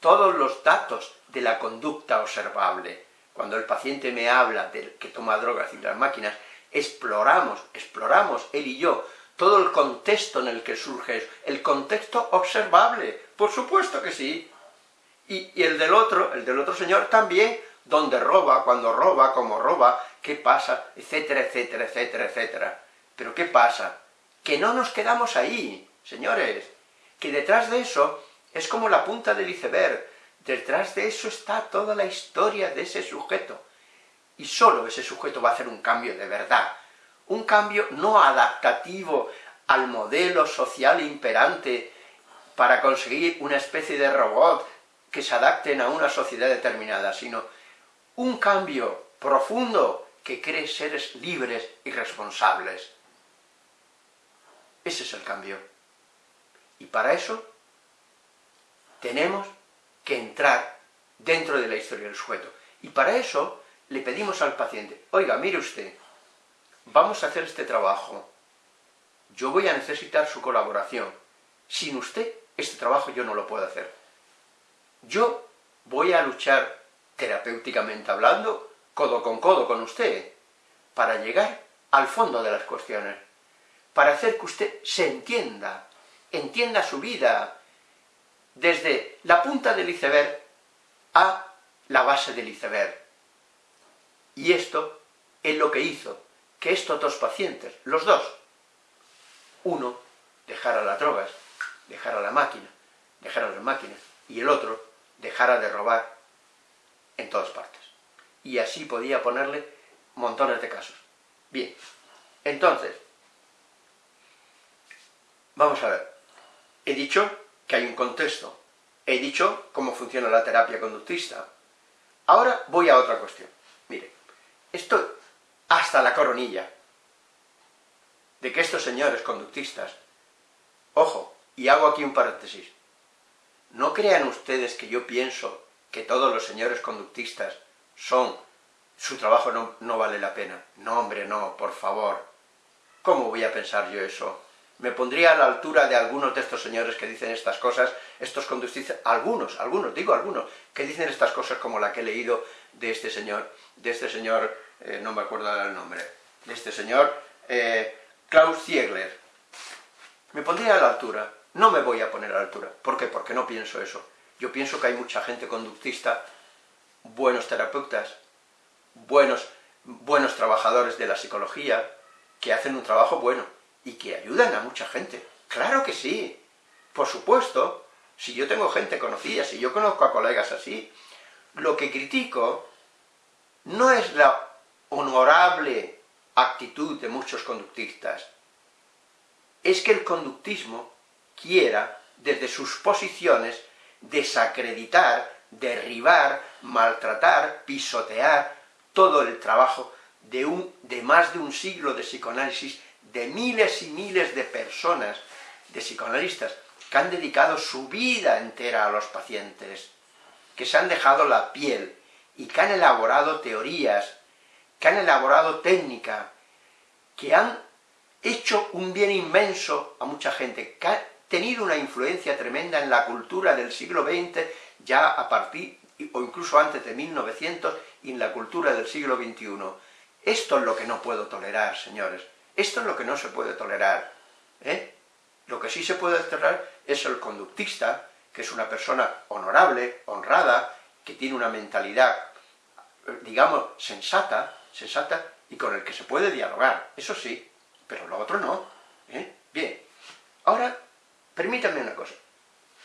todos los datos de la conducta observable. Cuando el paciente me habla de que toma drogas y las máquinas, exploramos, exploramos, él y yo, todo el contexto en el que surge el contexto observable. Por supuesto que sí, y, el del otro, el del otro señor también, donde roba, cuando roba, cómo roba, qué pasa, etcétera, etcétera, etcétera, etcétera. Pero ¿qué pasa? Que no nos quedamos ahí, señores, que detrás de eso es como la punta del iceberg, detrás de eso está toda la historia de ese sujeto, y solo ese sujeto va a hacer un cambio de verdad, un cambio no adaptativo al modelo social imperante para conseguir una especie de robot que se adapten a una sociedad determinada, sino un cambio profundo que cree seres libres y responsables. Ese es el cambio. Y para eso tenemos que entrar dentro de la historia del sujeto. Y para eso le pedimos al paciente, oiga, mire usted, vamos a hacer este trabajo, yo voy a necesitar su colaboración. Sin usted, este trabajo yo no lo puedo hacer. Yo voy a luchar terapéuticamente hablando, codo con codo con usted, para llegar al fondo de las cuestiones, para hacer que usted se entienda, entienda su vida, desde la punta del iceberg a la base del iceberg. Y esto es lo que hizo que estos dos pacientes, los dos, uno dejara las drogas, dejara la máquina, dejara las máquinas, y el otro dejara de robar en todas partes. Y así podía ponerle montones de casos. Bien, entonces, vamos a ver. He dicho que hay un contexto. He dicho cómo funciona la terapia conductista. Ahora voy a otra cuestión. Mire, esto hasta la coronilla de que estos señores conductistas, ojo, y hago aquí un paréntesis, no crean ustedes que yo pienso que todos los señores conductistas son, su trabajo no, no vale la pena. No, hombre, no, por favor. ¿Cómo voy a pensar yo eso? Me pondría a la altura de algunos de estos señores que dicen estas cosas, estos conductistas, algunos, algunos, digo algunos, que dicen estas cosas como la que he leído de este señor, de este señor, eh, no me acuerdo el nombre, de este señor, eh, Klaus Ziegler. Me pondría a la altura, no me voy a poner a la altura. ¿Por qué? Porque no pienso eso. Yo pienso que hay mucha gente conductista, buenos terapeutas, buenos, buenos trabajadores de la psicología, que hacen un trabajo bueno y que ayudan a mucha gente. ¡Claro que sí! Por supuesto, si yo tengo gente conocida, si yo conozco a colegas así, lo que critico no es la honorable actitud de muchos conductistas, es que el conductismo quiera, desde sus posiciones, desacreditar, derribar, maltratar, pisotear todo el trabajo de, un, de más de un siglo de psicoanálisis, de miles y miles de personas, de psicoanalistas, que han dedicado su vida entera a los pacientes, que se han dejado la piel, y que han elaborado teorías, que han elaborado técnica, que han hecho un bien inmenso a mucha gente, que ha tenido una influencia tremenda en la cultura del siglo XX, ya a partir, o incluso antes de 1900, y en la cultura del siglo XXI. Esto es lo que no puedo tolerar, señores. Esto es lo que no se puede tolerar. ¿eh? Lo que sí se puede tolerar es el conductista, que es una persona honorable, honrada, que tiene una mentalidad, digamos, sensata, sensata, y con el que se puede dialogar, eso sí, pero lo otro no. ¿eh? Bien, ahora, permítanme una cosa.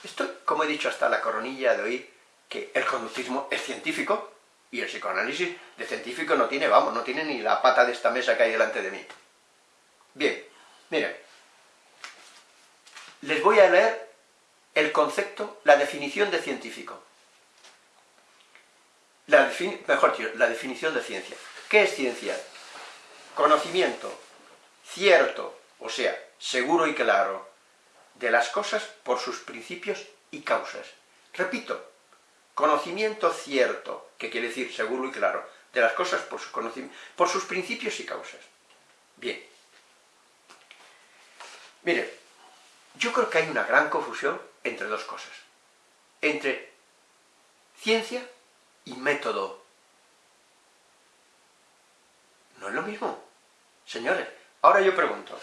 Esto, como he dicho hasta la coronilla de hoy, que el conductismo es científico, y el psicoanálisis de científico no tiene, vamos, no tiene ni la pata de esta mesa que hay delante de mí. Bien, miren, les voy a leer el concepto, la definición de científico. La mejor dicho, la definición de ciencia. ¿Qué es ciencia? Conocimiento cierto, o sea, seguro y claro, de las cosas por sus principios y causas. Repito, Conocimiento cierto, que quiere decir seguro y claro, de las cosas por, por sus principios y causas. Bien. Mire, yo creo que hay una gran confusión entre dos cosas. Entre ciencia y método. No es lo mismo. Señores, ahora yo pregunto,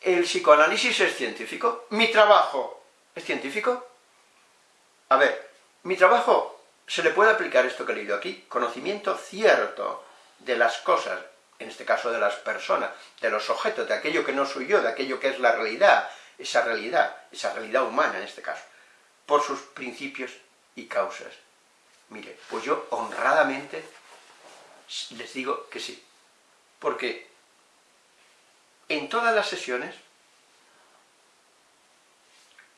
¿el psicoanálisis es científico? ¿Mi trabajo es científico? A ver, mi trabajo se le puede aplicar esto que he leído aquí, conocimiento cierto de las cosas, en este caso de las personas, de los objetos, de aquello que no soy yo, de aquello que es la realidad, esa realidad, esa realidad humana en este caso, por sus principios y causas. Mire, pues yo honradamente les digo que sí, porque en todas las sesiones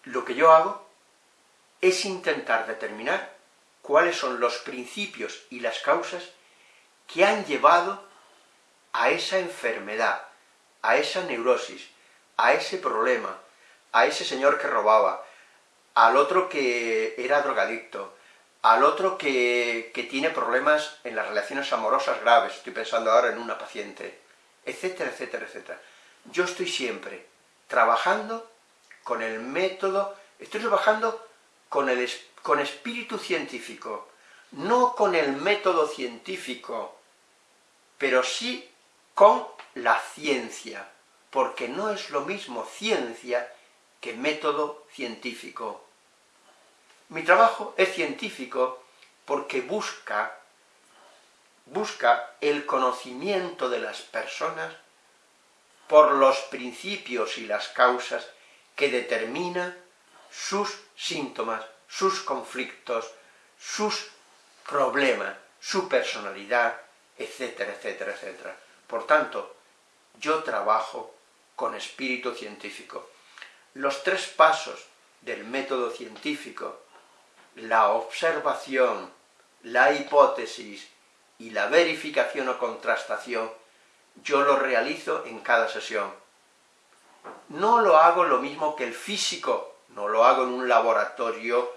lo que yo hago es intentar determinar cuáles son los principios y las causas que han llevado a esa enfermedad, a esa neurosis, a ese problema, a ese señor que robaba, al otro que era drogadicto, al otro que, que, tiene problemas en las relaciones amorosas graves, estoy pensando ahora en una paciente, etcétera, etcétera, etcétera. Yo estoy siempre trabajando con el método, estoy trabajando con, el, con espíritu científico, no con el método científico, pero sí con la ciencia, porque no es lo mismo ciencia que método científico. Mi trabajo es científico porque busca, busca el conocimiento de las personas por los principios y las causas que determinan sus síntomas, sus conflictos, sus problema, su personalidad, etcétera, etcétera, etcétera. Por tanto, yo trabajo con espíritu científico. Los tres pasos del método científico, la observación, la hipótesis y la verificación o contrastación, yo lo realizo en cada sesión. No lo hago lo mismo que el físico, no lo hago en un laboratorio,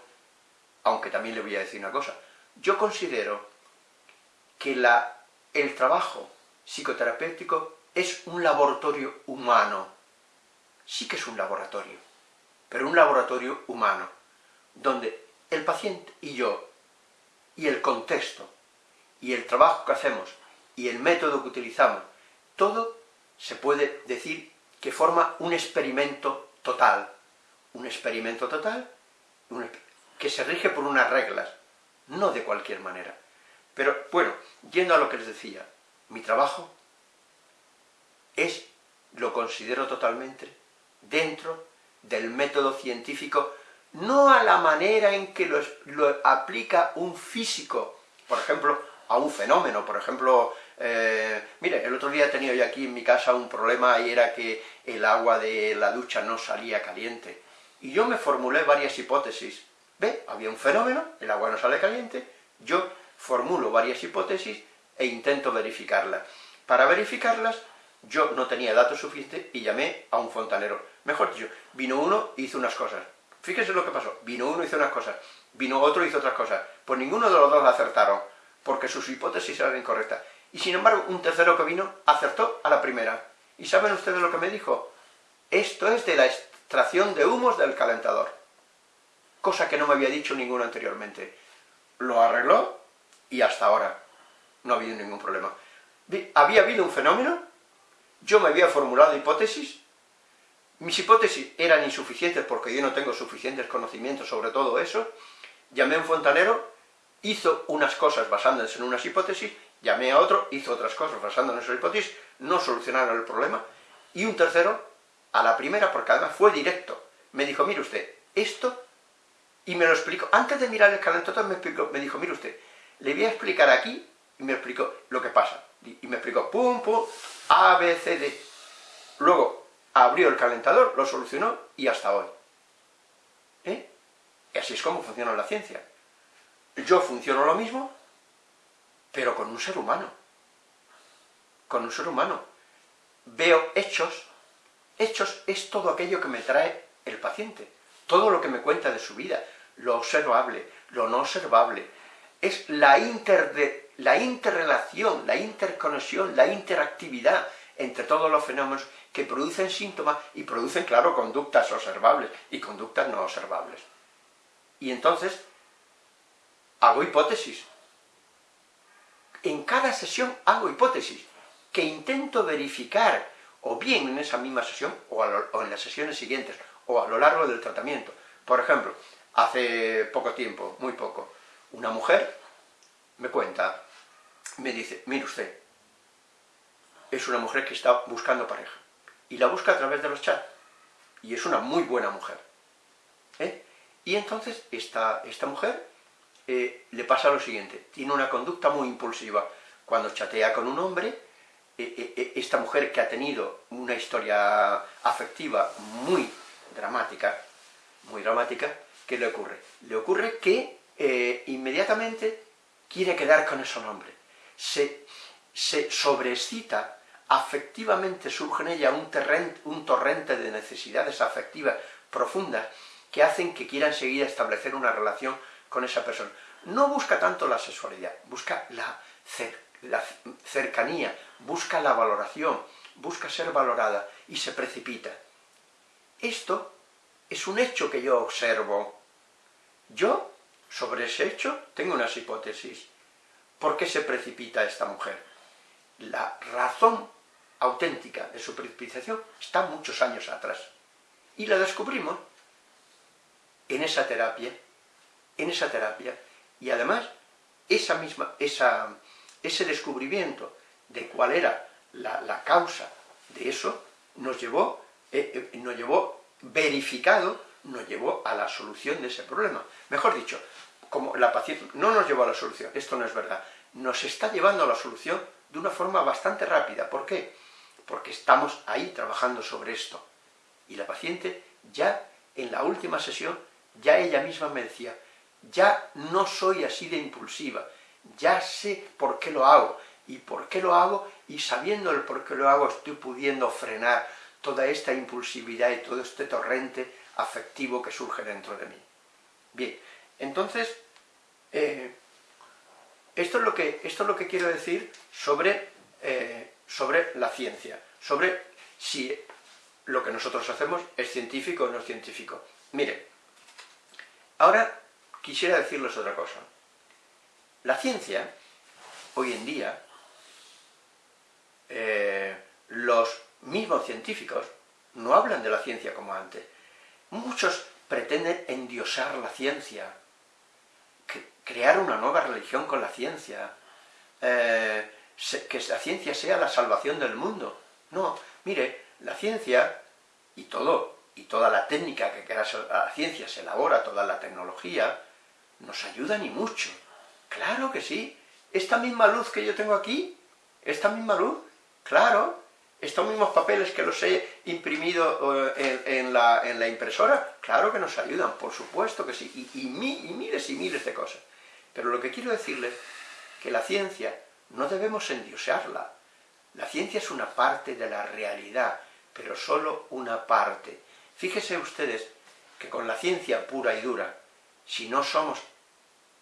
aunque también le voy a decir una cosa. Yo considero que la, el trabajo psicoterapéutico es un laboratorio humano. Sí que es un laboratorio, pero un laboratorio humano, donde el paciente y yo, y el contexto, y el trabajo que hacemos, y el método que utilizamos, todo se puede decir que forma un experimento total. Un experimento total que se rige por unas reglas, no de cualquier manera. Pero, bueno, yendo a lo que les decía, mi trabajo es, lo considero totalmente, dentro del método científico, no a la manera en que lo, lo aplica un físico, por ejemplo, a un fenómeno, por ejemplo, eh, mire, el otro día he tenido yo aquí en mi casa un problema y era que el agua de la ducha no salía caliente. Y yo me formulé varias hipótesis. ¿Ve? Había un fenómeno, el agua no sale caliente, yo formulo varias hipótesis e intento verificarlas. Para verificarlas, yo no tenía datos suficientes y llamé a un fontanero. Mejor dicho, vino uno y hizo unas cosas. Fíjese lo que pasó. Vino uno hizo unas cosas. Vino otro hizo otras cosas. Pues ninguno de los dos acertaron, porque sus hipótesis eran incorrectas. Y sin embargo, un tercero que vino acertó a la primera. ¿Y saben ustedes lo que me dijo? Esto es de la extracción de humos del calentador. Cosa que no me había dicho ninguno anteriormente. Lo arregló y hasta ahora no ha habido ningún problema. Había habido un fenómeno, yo me había formulado hipótesis, mis hipótesis eran insuficientes porque yo no tengo suficientes conocimientos sobre todo eso, llamé a un fontanero, hizo unas cosas basándose en unas hipótesis, llamé a otro, hizo otras cosas basándose en esas hipótesis, no solucionaron el problema, y un tercero, a la primera, porque además fue directo, me dijo, mire usted, esto, y me lo explicó, antes de mirar el calentador me, me dijo, mire usted, le voy a explicar aquí, y me explicó lo que pasa, y me explicó, pum, pum, A, B, C, D. Luego, abrió el calentador, lo solucionó, y hasta hoy. ¿Eh? Y así es como funciona la ciencia. Yo funciono lo mismo, pero con un ser humano. Con un ser humano. Veo hechos. Hechos es todo aquello que me trae el paciente. Todo lo que me cuenta de su vida. Lo observable, lo no observable. Es la, inter la interrelación, la interconexión, la interactividad entre todos los fenómenos que producen síntomas y producen, claro, conductas observables y conductas no observables. Y entonces, hago hipótesis. En cada sesión hago hipótesis, que intento verificar, o bien en esa misma sesión, o, o en las sesiones siguientes, o a lo largo del tratamiento. Por ejemplo, hace poco tiempo, muy poco, una mujer me cuenta, me dice, mire usted, es una mujer que está buscando pareja, y la busca a través de los chats, y es una muy buena mujer. ¿eh? Y entonces esta, esta mujer eh, le pasa lo siguiente, tiene una conducta muy impulsiva. Cuando chatea con un hombre, eh, esta mujer que ha tenido una historia afectiva muy dramática, muy dramática, ¿qué le ocurre? Le ocurre que inmediatamente quiere quedar con ese hombre. Se, se sobreexcita, afectivamente surge en ella un, un torrente de necesidades afectivas profundas que hacen que quieran seguir establecer una relación con esa persona. No busca tanto la sexualidad, busca la, la cercanía, busca la valoración, busca ser valorada y se precipita. Esto es un hecho que yo observo. Yo, sobre ese hecho, tengo unas hipótesis. ¿Por qué se precipita esta mujer? La razón auténtica de su precipitación está muchos años atrás. Y la descubrimos en esa terapia en esa terapia y además esa misma, ese descubrimiento de cuál era la, causa de eso nos llevó, eh, eh, nos llevó verificado, nos llevó a la solución de ese problema. Mejor dicho, como la paciencia no nos llevó a la solución, esto no es verdad, nos está llevando a la solución de una forma bastante rápida. ¿Por qué? Porque estamos ahí trabajando sobre esto. Y la paciente ya en la última sesión, ya ella misma me decía, ya no soy así de impulsiva, ya sé por qué lo hago, y por qué lo hago, y sabiendo el por qué lo hago estoy pudiendo frenar toda esta impulsividad y todo este torrente afectivo que surge dentro de mí. Bien, entonces, eh, esto, es lo que, esto es lo que quiero decir sobre, eh, sobre la ciencia, sobre si lo que nosotros hacemos es científico o no es científico. Mire, ahora quisiera decirles otra cosa. La ciencia, hoy en día, eh, los mismos científicos no hablan de la ciencia como antes. Muchos pretenden endiosar la ciencia, crear una nueva religión con la ciencia, eh, que la ciencia sea la salvación del mundo. No, mire, la ciencia y todo, y toda la técnica que la ciencia se elabora, toda la tecnología, nos ayuda ni mucho. Claro que sí. Esta misma luz que yo tengo aquí, esta misma luz, claro, estos mismos papeles que los he imprimido eh, en, la, impresora, claro que nos ayudan, por supuesto que sí, y, y miles y miles de cosas. Pero lo que quiero decirles, que la ciencia no debemos endiosearla. La ciencia es una parte de la realidad, pero solo una parte. Fíjense ustedes que con la ciencia pura y dura, si no somos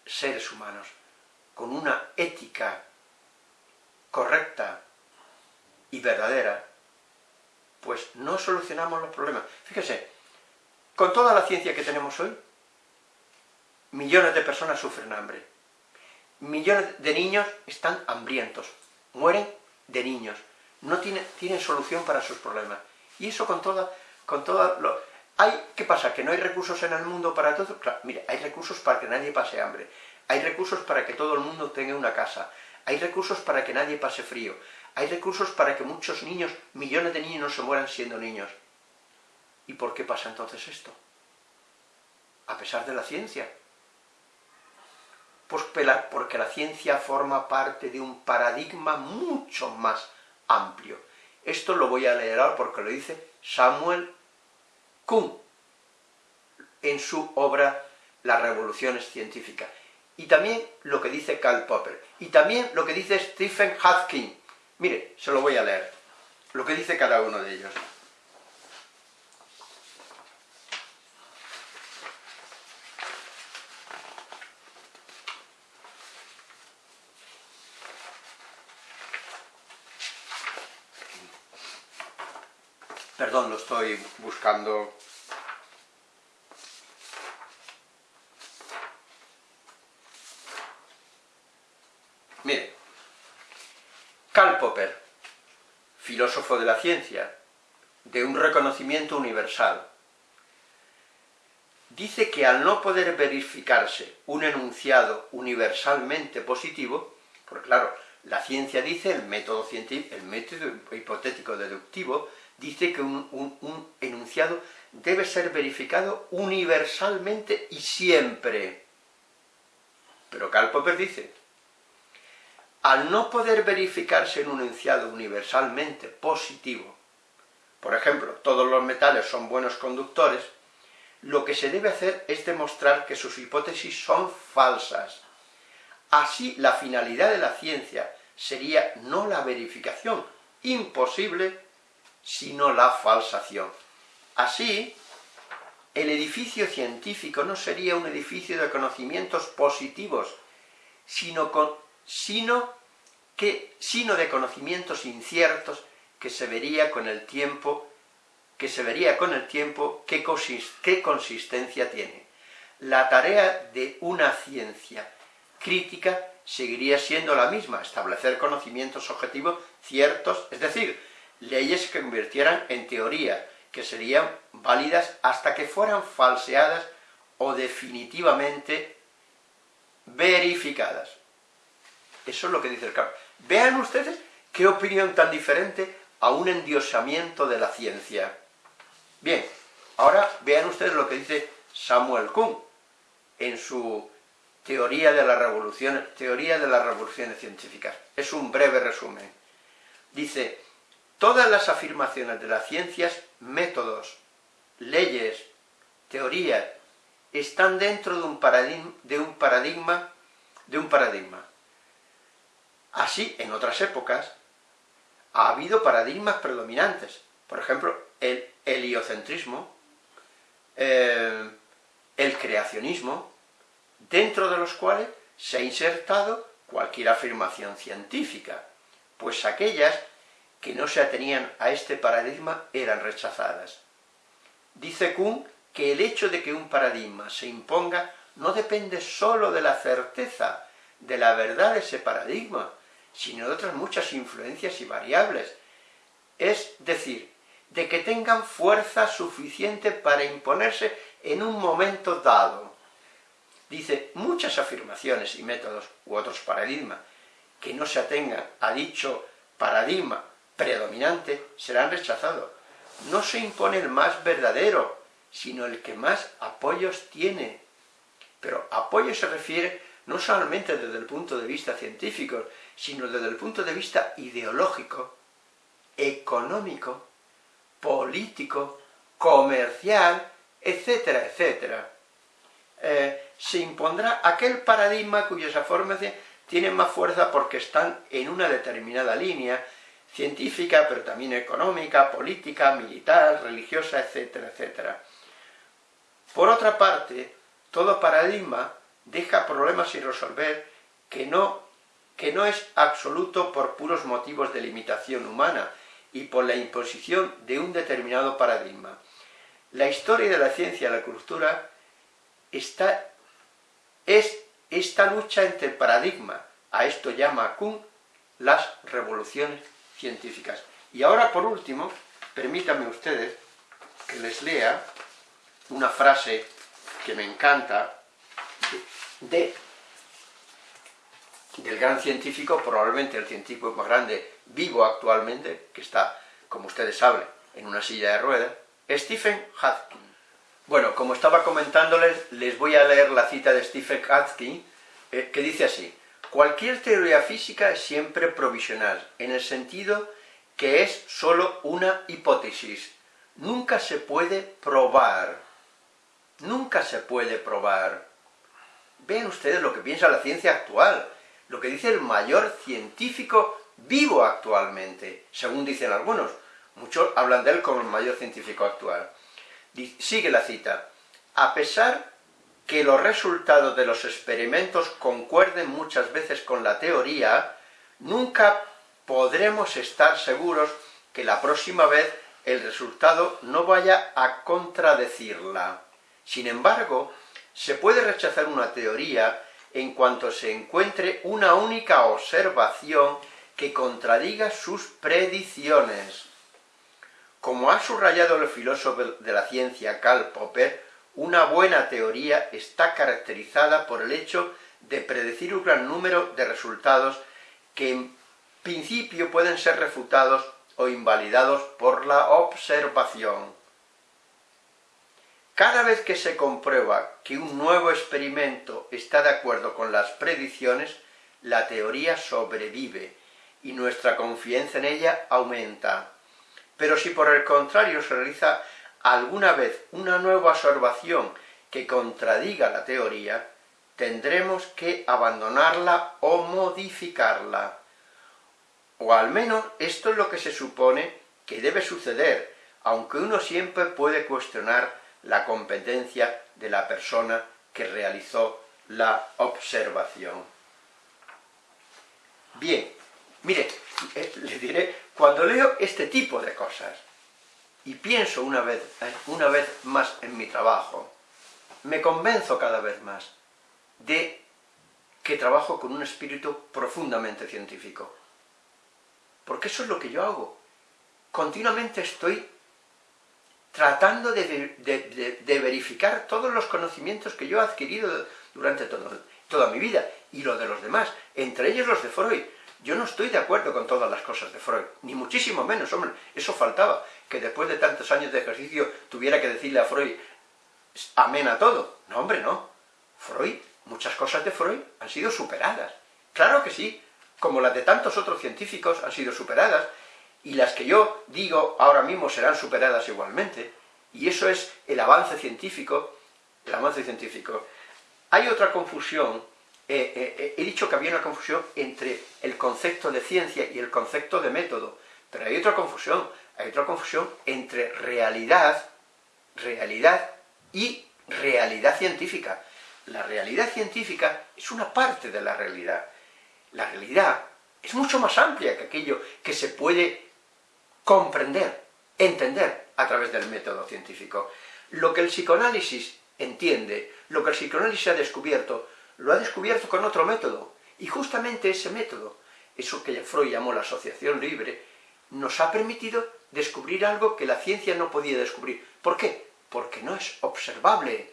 seres humanos, con una ética correcta y verdadera, pues no solucionamos los problemas. Fíjese, con toda la ciencia que tenemos hoy, millones de personas sufren hambre. Millones de niños están hambrientos, mueren de niños, no tienen, solución para sus problemas. Y eso con toda, con lo... Hay, ¿Qué pasa? ¿Que no hay recursos en el mundo para todo? Claro, mire, hay recursos para que nadie pase hambre, hay recursos para que todo el mundo tenga una casa, hay recursos para que nadie pase frío, hay recursos para que muchos niños, millones de niños no se mueran siendo niños. ¿Y por qué pasa entonces esto? A pesar de la ciencia. Porque la ciencia forma parte de un paradigma mucho más amplio. Esto lo voy a leer ahora porque lo dice Samuel Kuhn en su obra Las revoluciones científicas. Y también lo que dice Karl Popper. Y también lo que dice Stephen Hawking. Mire, se lo voy a leer. Lo que dice cada uno de ellos. Perdón, lo estoy buscando... Mire, Karl Popper, filósofo de la ciencia, de un reconocimiento universal, dice que al no poder verificarse un enunciado universalmente positivo, porque claro, la ciencia dice, el método, científico, el método hipotético deductivo, dice que un, enunciado debe ser verificado universalmente y siempre. Pero Karl Popper dice, al no poder verificarse en un enunciado universalmente positivo, por ejemplo, todos los metales son buenos conductores, lo que se debe hacer es demostrar que sus hipótesis son falsas. Así, la finalidad de la ciencia sería no la verificación, imposible, sino la falsación. Así, el edificio científico no sería un edificio de conocimientos positivos, sino, que, sino de conocimientos inciertos que se vería con el tiempo, que se vería con el tiempo qué consistencia tiene. La tarea de una ciencia crítica seguiría siendo la misma, establecer conocimientos objetivos ciertos, es decir, leyes que convirtieran en teoría, que serían válidas hasta que fueran falseadas o definitivamente verificadas. Eso es lo que dice el campo. Vean ustedes qué opinión tan diferente a un endiosamiento de la ciencia. Bien, ahora vean ustedes lo que dice Samuel Kuhn en su teoría de teoría de las revoluciones científicas. Es un breve resumen. Dice, todas las afirmaciones de las ciencias, métodos, leyes, teorías, están dentro de un paradigma, de un paradigma. Así, en otras épocas, ha habido paradigmas predominantes. Por ejemplo, el heliocentrismo, eh, el creacionismo, dentro de los cuales se ha insertado cualquier afirmación científica, pues aquellas que no se atenían a este paradigma eran rechazadas. Dice Kuhn que el hecho de que un paradigma se imponga no depende sólo de la certeza de la verdad de ese paradigma, sino de otras muchas influencias y variables. Es decir, de que tengan fuerza suficiente para imponerse en un momento dado. Dice, muchas afirmaciones y métodos u otros paradigmas que no se atengan a dicho paradigma predominante serán rechazados. No se impone el más verdadero, sino el que más apoyos tiene. Pero apoyo se refiere no solamente desde el punto de vista científico, sino desde el punto de vista ideológico, económico, político, comercial, etcétera, etcétera. Eh, se impondrá aquel paradigma cuyas afirmaciones tienen más fuerza porque están en una determinada línea, científica, pero también económica, política, militar, religiosa, etcétera, etcétera. Por otra parte, todo paradigma deja problemas sin resolver que no, que no es absoluto por puros motivos de limitación humana y por la imposición de un determinado paradigma. La historia de la ciencia y la cultura está, es esta lucha entre paradigma, a esto llama Kuhn las revoluciones científicas. Y ahora, por último, permítanme ustedes que les lea una frase que me encanta de, del gran científico, probablemente el científico más grande vivo actualmente, que está, como ustedes saben, en una silla de ruedas, Stephen Hawking. Bueno, como estaba comentándoles, les voy a leer la cita de Stephen Hawking, eh, que dice así, Cualquier teoría física es siempre provisional, en el sentido que es sólo una hipótesis. Nunca se puede probar. Nunca se puede probar. Vean ustedes lo que piensa la ciencia actual, lo que dice el mayor científico vivo actualmente, según dicen algunos. Muchos hablan de él como el mayor científico actual. Sigue la cita. A pesar que los resultados de los experimentos concuerden muchas veces con la teoría, nunca podremos estar seguros que la próxima vez el resultado no vaya a contradecirla. Sin embargo, se puede rechazar una teoría en cuanto se encuentre una única observación que contradiga sus predicciones. Como ha subrayado el filósofo de la ciencia Karl Popper, una buena teoría está caracterizada por el hecho de predecir un gran número de resultados que en principio pueden ser refutados o invalidados por la observación. Cada vez que se comprueba que un nuevo experimento está de acuerdo con las predicciones, la teoría sobrevive y nuestra confianza en ella aumenta. Pero si por el contrario se realiza alguna vez una nueva observación que contradiga la teoría, tendremos que abandonarla o modificarla. O al menos esto es lo que se supone que debe suceder, aunque uno siempre puede cuestionar la competencia de la persona que realizó la observación. Bien, mire, eh, le diré, cuando leo este tipo de cosas, y pienso una vez, eh, una vez más en mi trabajo, me convenzo cada vez más de que trabajo con un espíritu profundamente científico. Porque eso es lo que yo hago. Continuamente estoy tratando de, verificar todos los conocimientos que yo he adquirido durante toda mi vida, y lo de los demás, entre ellos los de Freud. Yo no estoy de acuerdo con todas las cosas de Freud, ni muchísimo menos, hombre, eso faltaba, que después de tantos años de ejercicio tuviera que decirle a Freud amén a todo. No, hombre, no. Freud muchas cosas de Freud han sido superadas. Claro que sí, como las de tantos otros científicos han sido superadas, y las que yo digo ahora mismo serán superadas igualmente, y eso es el avance científico, el avance científico. Hay otra confusión, eh, eh, he dicho que había una confusión entre el concepto de ciencia y el concepto de método, pero hay otra confusión, hay otra confusión entre realidad, realidad y realidad científica. La realidad científica es una parte de la realidad. La realidad es mucho más amplia que aquello que se puede comprender, entender a través del método científico. Lo que el psicoanálisis entiende, lo que el psicoanálisis ha descubierto, lo ha descubierto con otro método. Y justamente ese método, eso que Freud llamó la asociación libre, nos ha permitido descubrir algo que la ciencia no podía descubrir. ¿Por qué? Porque no es observable.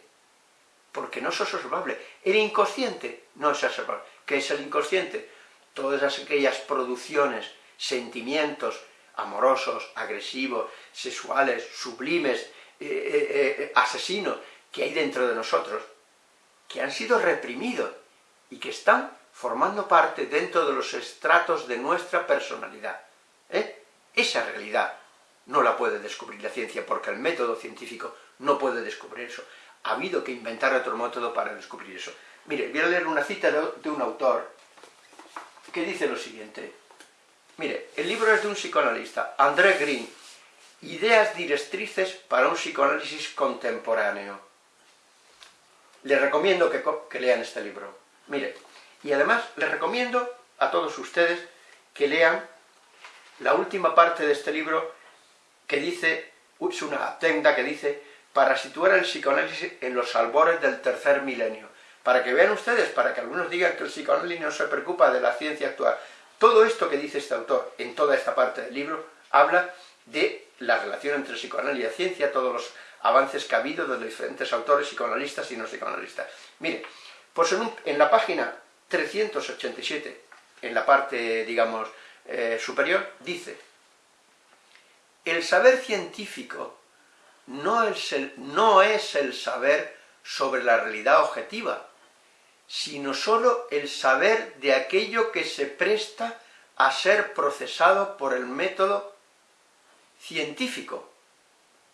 Porque no es observable. El inconsciente no es observable. ¿Qué es el inconsciente? Todas aquellas producciones, sentimientos amorosos, agresivos, sexuales, sublimes, eh, eh, eh, asesinos que hay dentro de nosotros, que han sido reprimidos y que están formando parte dentro de los estratos de nuestra personalidad. Esa realidad no la puede descubrir la ciencia, porque el método científico no puede descubrir eso. Ha habido que inventar otro método para descubrir eso. Mire, voy a leer una cita de un autor que dice lo siguiente. Mire, el libro es de un psicoanalista, André Green, Ideas directrices para un psicoanálisis contemporáneo. Les recomiendo que, lean este libro. Mire, y además les recomiendo a todos ustedes que lean la última parte de este libro que dice, es una tenda que dice, para situar el psicoanálisis en los albores del tercer milenio. Para que vean ustedes, para que algunos digan que el psicoanálisis no se preocupa de la ciencia actual. Todo esto que dice este autor en toda esta parte del libro habla de la relación entre psicoanálisis y ciencia, todos los avances que ha habido de diferentes autores psicoanalistas y no psicoanalistas. Mire, pues en, la página 387, en la parte, digamos, eh, superior, dice el saber científico no es el, no es el saber sobre la realidad objetiva, sino sólo el saber de aquello que se presta a ser procesado por el método científico.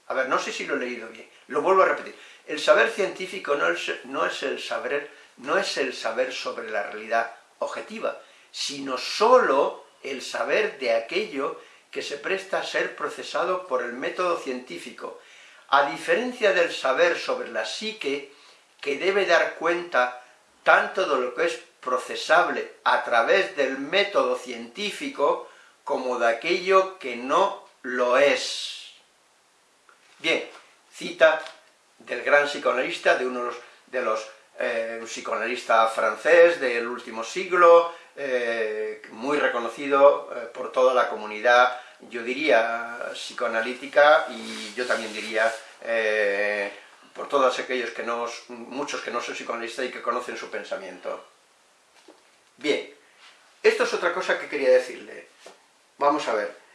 A ver, no sé si lo he leído bien, lo vuelvo a repetir. El saber científico no es, no es, el, saber, no es el saber sobre la realidad objetiva, sino sólo el saber de aquello que se presta a ser procesado por el método científico, a diferencia del saber sobre la psique, que debe dar cuenta tanto de lo que es procesable a través del método científico, como de aquello que no lo es. Bien, cita del gran psicoanalista, de uno de los, eh, psicoanalistas francés del último siglo, eh, muy reconocido eh, por toda la comunidad, yo diría psicoanalítica y yo también diría por todos aquellos que no, muchos que no son psicoanalistas y que conocen su pensamiento. Bien, esto es otra cosa que quería decirle. Vamos a ver.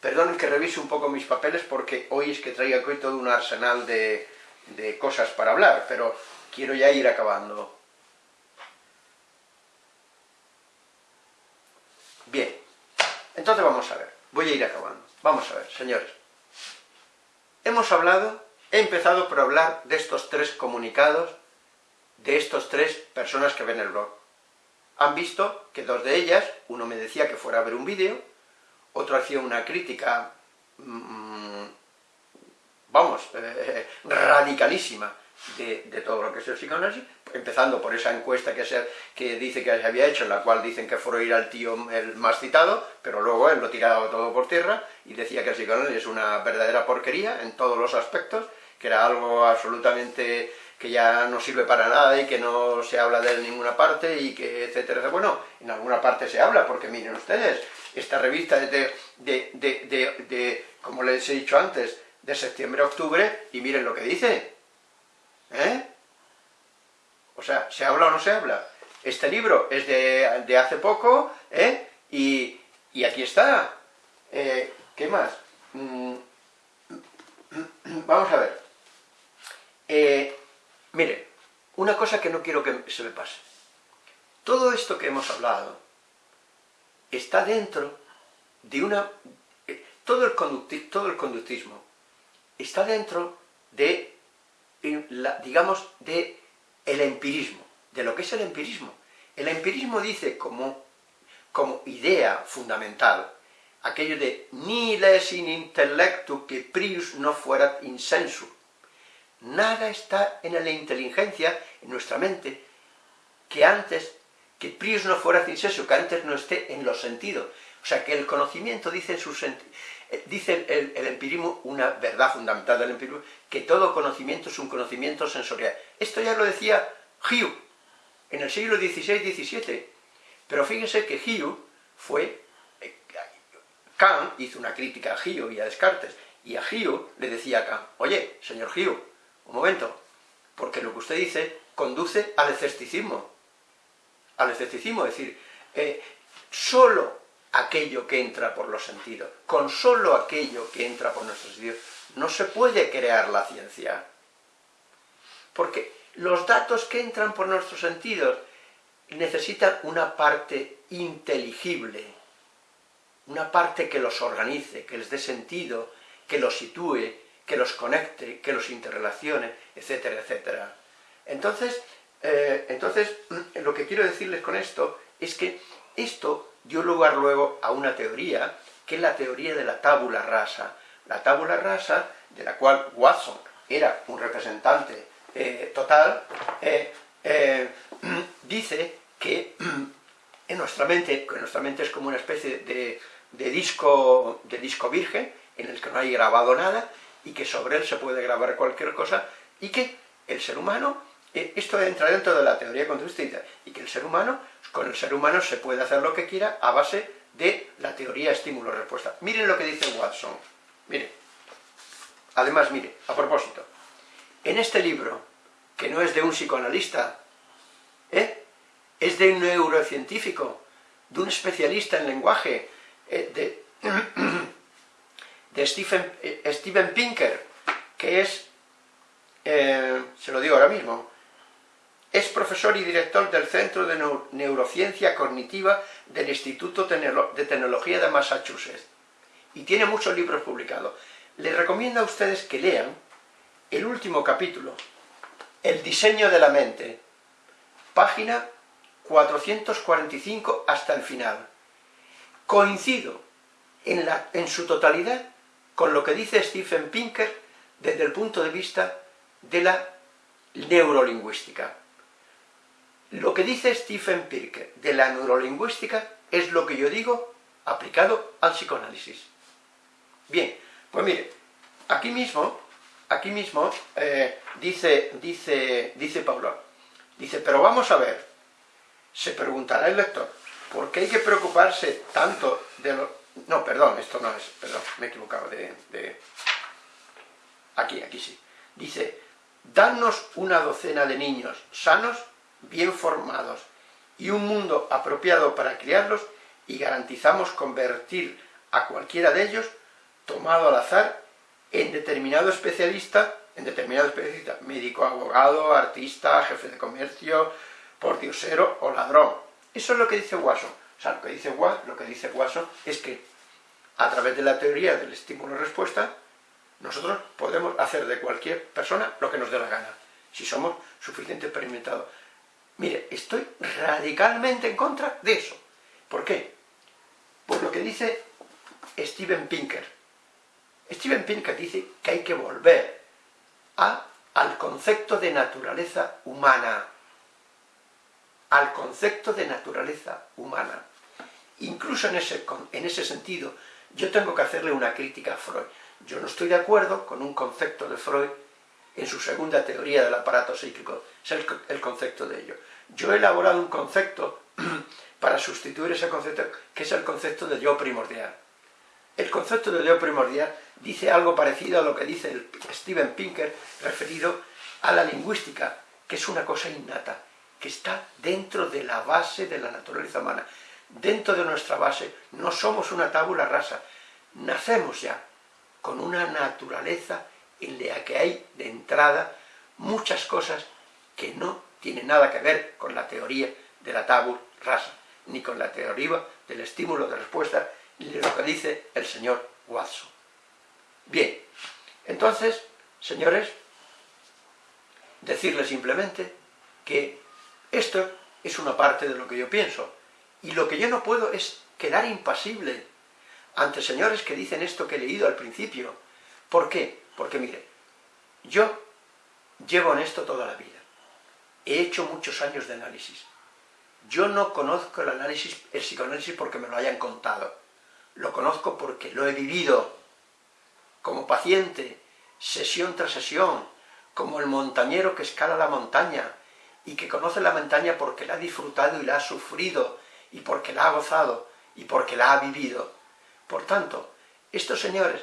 Perdonen que revise un poco mis papeles porque hoy es que traigo aquí todo un arsenal de, de cosas para hablar, pero quiero ya ir acabando. Bien, entonces vamos a ver, voy a ir acabando. Vamos a ver, señores. Hemos hablado He empezado por hablar de estos tres comunicados, de estos tres personas que ven el blog. Han visto que dos de ellas, uno me decía que fuera a ver un vídeo, otro hacía una crítica, mmm, vamos, eh, radicalísima de, todo lo que es el psicoanálisis, empezando por esa encuesta que dice que se había hecho, en la cual dicen que Freud era el tío el más citado, pero luego él lo tiraba todo por tierra y decía que el psicoanálisis es una verdadera porquería en todos los aspectos, que era algo absolutamente que ya no sirve para nada y que no se habla de él en ninguna parte y que etcétera, bueno, en alguna parte se habla, porque miren ustedes, esta revista de, de, de, de como les he dicho antes, de septiembre a octubre, y miren lo que dice, ¿eh? O sea, ¿se habla o no se habla? Este libro es de, hace poco, ¿eh? Y, y aquí está. Eh, ¿Qué más? Mm, vamos a ver. Eh, mire, una cosa que no quiero que se me pase. Todo esto que hemos hablado está dentro de una... Eh, todo el, todo el conductismo está dentro de, la, digamos, de el empirismo, de lo que es el empirismo. El empirismo dice como, como idea fundamental aquello de ni les in intellectu que prius no fuera insensu. Nada está en la inteligencia, en nuestra mente, que antes, que prius no fuera insensu, que antes no esté en los sentidos. O sea, que el conocimiento dice eh, dice el, empirismo, una verdad fundamental del empirismo, que todo conocimiento es un conocimiento sensorial. Esto ya lo decía Hugh, en el siglo XVI-XVII. Pero fíjense que Hugh fue Kant hizo una crítica a Gio y a Descartes, y a Gio le decía a Kant, oye, señor Gio, un momento, porque lo que usted dice conduce al escepticismo, al escepticismo, es decir, eh, solo aquello que entra por los sentidos, con solo aquello que entra por nuestros sentidos, no se puede crear la ciencia. Porque los datos que entran por nuestros sentidos necesitan una parte inteligible, una parte que los organice, que les dé sentido, que los sitúe, que los conecte, que los interrelacione, etcétera, etcétera. Entonces, eh, entonces, lo que quiero decirles con esto es que esto dio lugar luego a una teoría, que es la teoría de la tábula rasa. La tábula rasa, de la cual Watson era un representante eh, total, eh, dice que en nuestra mente, que nuestra mente es como una especie de, de disco, de disco virgen, en el que no hay grabado nada, y que sobre él se puede grabar cualquier cosa, y que el ser humano, esto entra dentro de la teoría conductista, y que el ser humano, con el ser humano se puede hacer lo que quiera a base de la teoría estímulo-respuesta. Miren lo que dice Watson, miren, además, mire, a propósito, en este libro, que no es de un psicoanalista, ¿eh? es de un neurocientífico, de un especialista en lenguaje, eh, de, de Stephen, eh, Steven Pinker, que es, eh, se lo digo ahora mismo, es profesor y director del Centro de Neurociencia Cognitiva del Instituto de Tecnología de Massachusetts y tiene muchos libros publicados. Les recomiendo a ustedes que lean el último capítulo, El diseño de la mente, página 445 hasta el final coincido en, en su totalidad con lo que dice Stephen Pinker desde el punto de vista de la neurolingüística. Lo que dice Stephen Pinker de la neurolingüística es lo que yo digo aplicado al psicoanálisis. Bien, pues mire, aquí mismo, aquí mismo eh, dice, dice, dice Pablo, dice, pero vamos a ver, se preguntará el lector, ¿Por qué hay que preocuparse tanto de lo... No, perdón, esto no es... Perdón, me he equivocado de... Aquí, aquí sí. Dice, danos una docena de niños sanos, bien formados, y un mundo apropiado para criarlos, y garantizamos convertir a cualquiera de ellos, tomado al azar, en determinado especialista, en determinado especialista, médico, abogado, artista, jefe de comercio, pordiosero o ladrón eso es lo que dice Watson. O sea, lo que dice, lo que dice Watson es que a través de la teoría del estímulo-respuesta, nosotros podemos hacer de cualquier persona lo que nos dé la gana, si somos suficientemente experimentados. Mire, estoy radicalmente en contra de eso. ¿Por qué? Por lo que dice Steven Pinker. Steven Pinker dice que hay que volver al concepto de naturaleza humana al concepto de naturaleza humana. Incluso en ese, en ese sentido, yo tengo que hacerle una crítica a Freud. Yo no estoy de acuerdo con un concepto de Freud en su segunda teoría del aparato psíquico, es el, concepto de ello. Yo he elaborado un concepto para sustituir ese concepto, que es el concepto de yo primordial. El concepto de yo primordial dice algo parecido a lo que dice Steven Pinker referido a la lingüística, que es una cosa innata que está dentro de la base de la naturaleza humana. Dentro de nuestra base no somos una tábula rasa, nacemos ya con una naturaleza en la que hay de entrada muchas cosas que no tiene nada que ver con la teoría de la tabula rasa, ni con la teoría del estímulo de respuesta, ni lo que dice el señor Watson. Bien, entonces, señores, decirles simplemente que esto es una parte de lo que yo pienso, y lo que yo no puedo es quedar impasible ante señores que dicen esto que he leído al principio. ¿Por qué? Porque mire, yo llevo en esto toda la vida. He hecho muchos años de análisis. Yo no conozco el análisis, el psicoanálisis porque me lo hayan contado. Lo conozco porque lo he vivido como paciente, sesión tras sesión, como el montañero que escala la montaña y que conoce la montaña porque la ha disfrutado y la ha sufrido y porque la ha gozado y porque la ha vivido. Por tanto, estos señores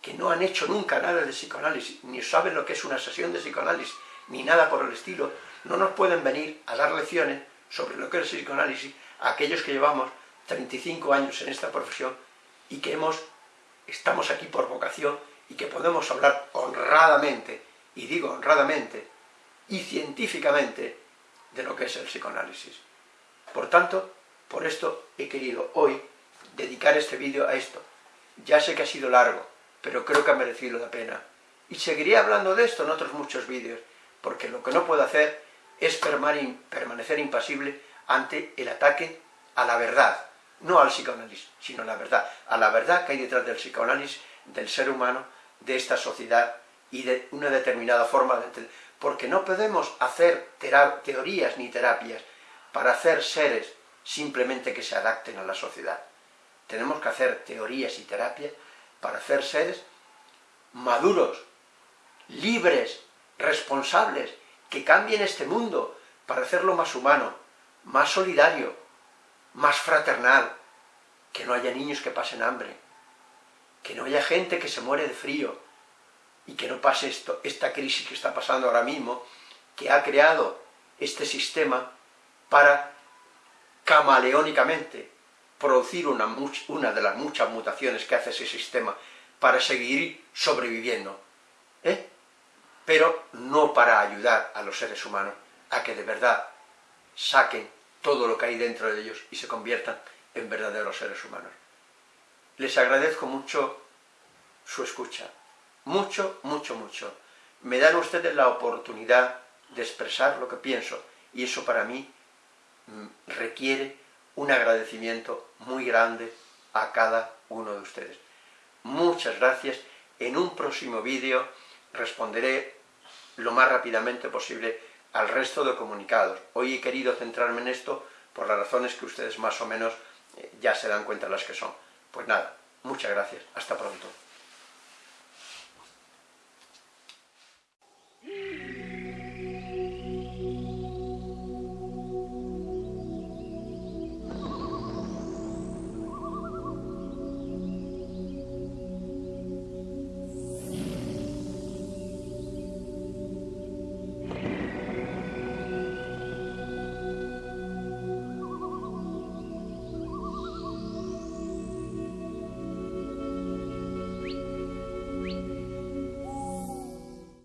que no han hecho nunca nada de psicoanálisis, ni saben lo que es una sesión de psicoanálisis, ni nada por el estilo, no nos pueden venir a dar lecciones sobre lo que es el psicoanálisis a aquellos que llevamos 35 años en esta profesión y que hemos, estamos aquí por vocación y que podemos hablar honradamente, y digo honradamente, y científicamente, de lo que es el psicoanálisis. Por tanto, por esto he querido hoy dedicar este vídeo a esto. Ya sé que ha sido largo, pero creo que ha merecido la pena. Y seguiré hablando de esto en otros muchos vídeos, porque lo que no puedo hacer es permanecer impasible ante el ataque a la verdad, no al psicoanálisis, sino a la verdad, a la verdad que hay detrás del psicoanálisis, del ser humano, de esta sociedad y de una determinada forma de Porque no podemos hacer teorías ni terapias para hacer seres simplemente que se adapten a la sociedad. Tenemos que hacer teorías y terapias para hacer seres maduros, libres, responsables, que cambien este mundo para hacerlo más humano, más solidario, más fraternal, que no haya niños que pasen hambre, que no haya gente que se muere de frío, y que no pase esto, esta crisis que está pasando ahora mismo, que ha creado este sistema para camaleónicamente producir una, una de las muchas mutaciones que hace ese sistema para seguir sobreviviendo, ¿eh? pero no para ayudar a los seres humanos a que de verdad saquen todo lo que hay dentro de ellos y se conviertan en verdaderos seres humanos. Les agradezco mucho su escucha, mucho, mucho, mucho. Me dan ustedes la oportunidad de expresar lo que pienso, y eso para mí Mm, requiere un agradecimiento muy grande a cada uno de ustedes. Muchas gracias. En un próximo vídeo responderé lo más rápidamente posible al resto de comunicados. Hoy he querido centrarme en esto por las razones que ustedes más o menos eh, ya se dan cuenta las que son. Pues nada, muchas gracias. Hasta pronto.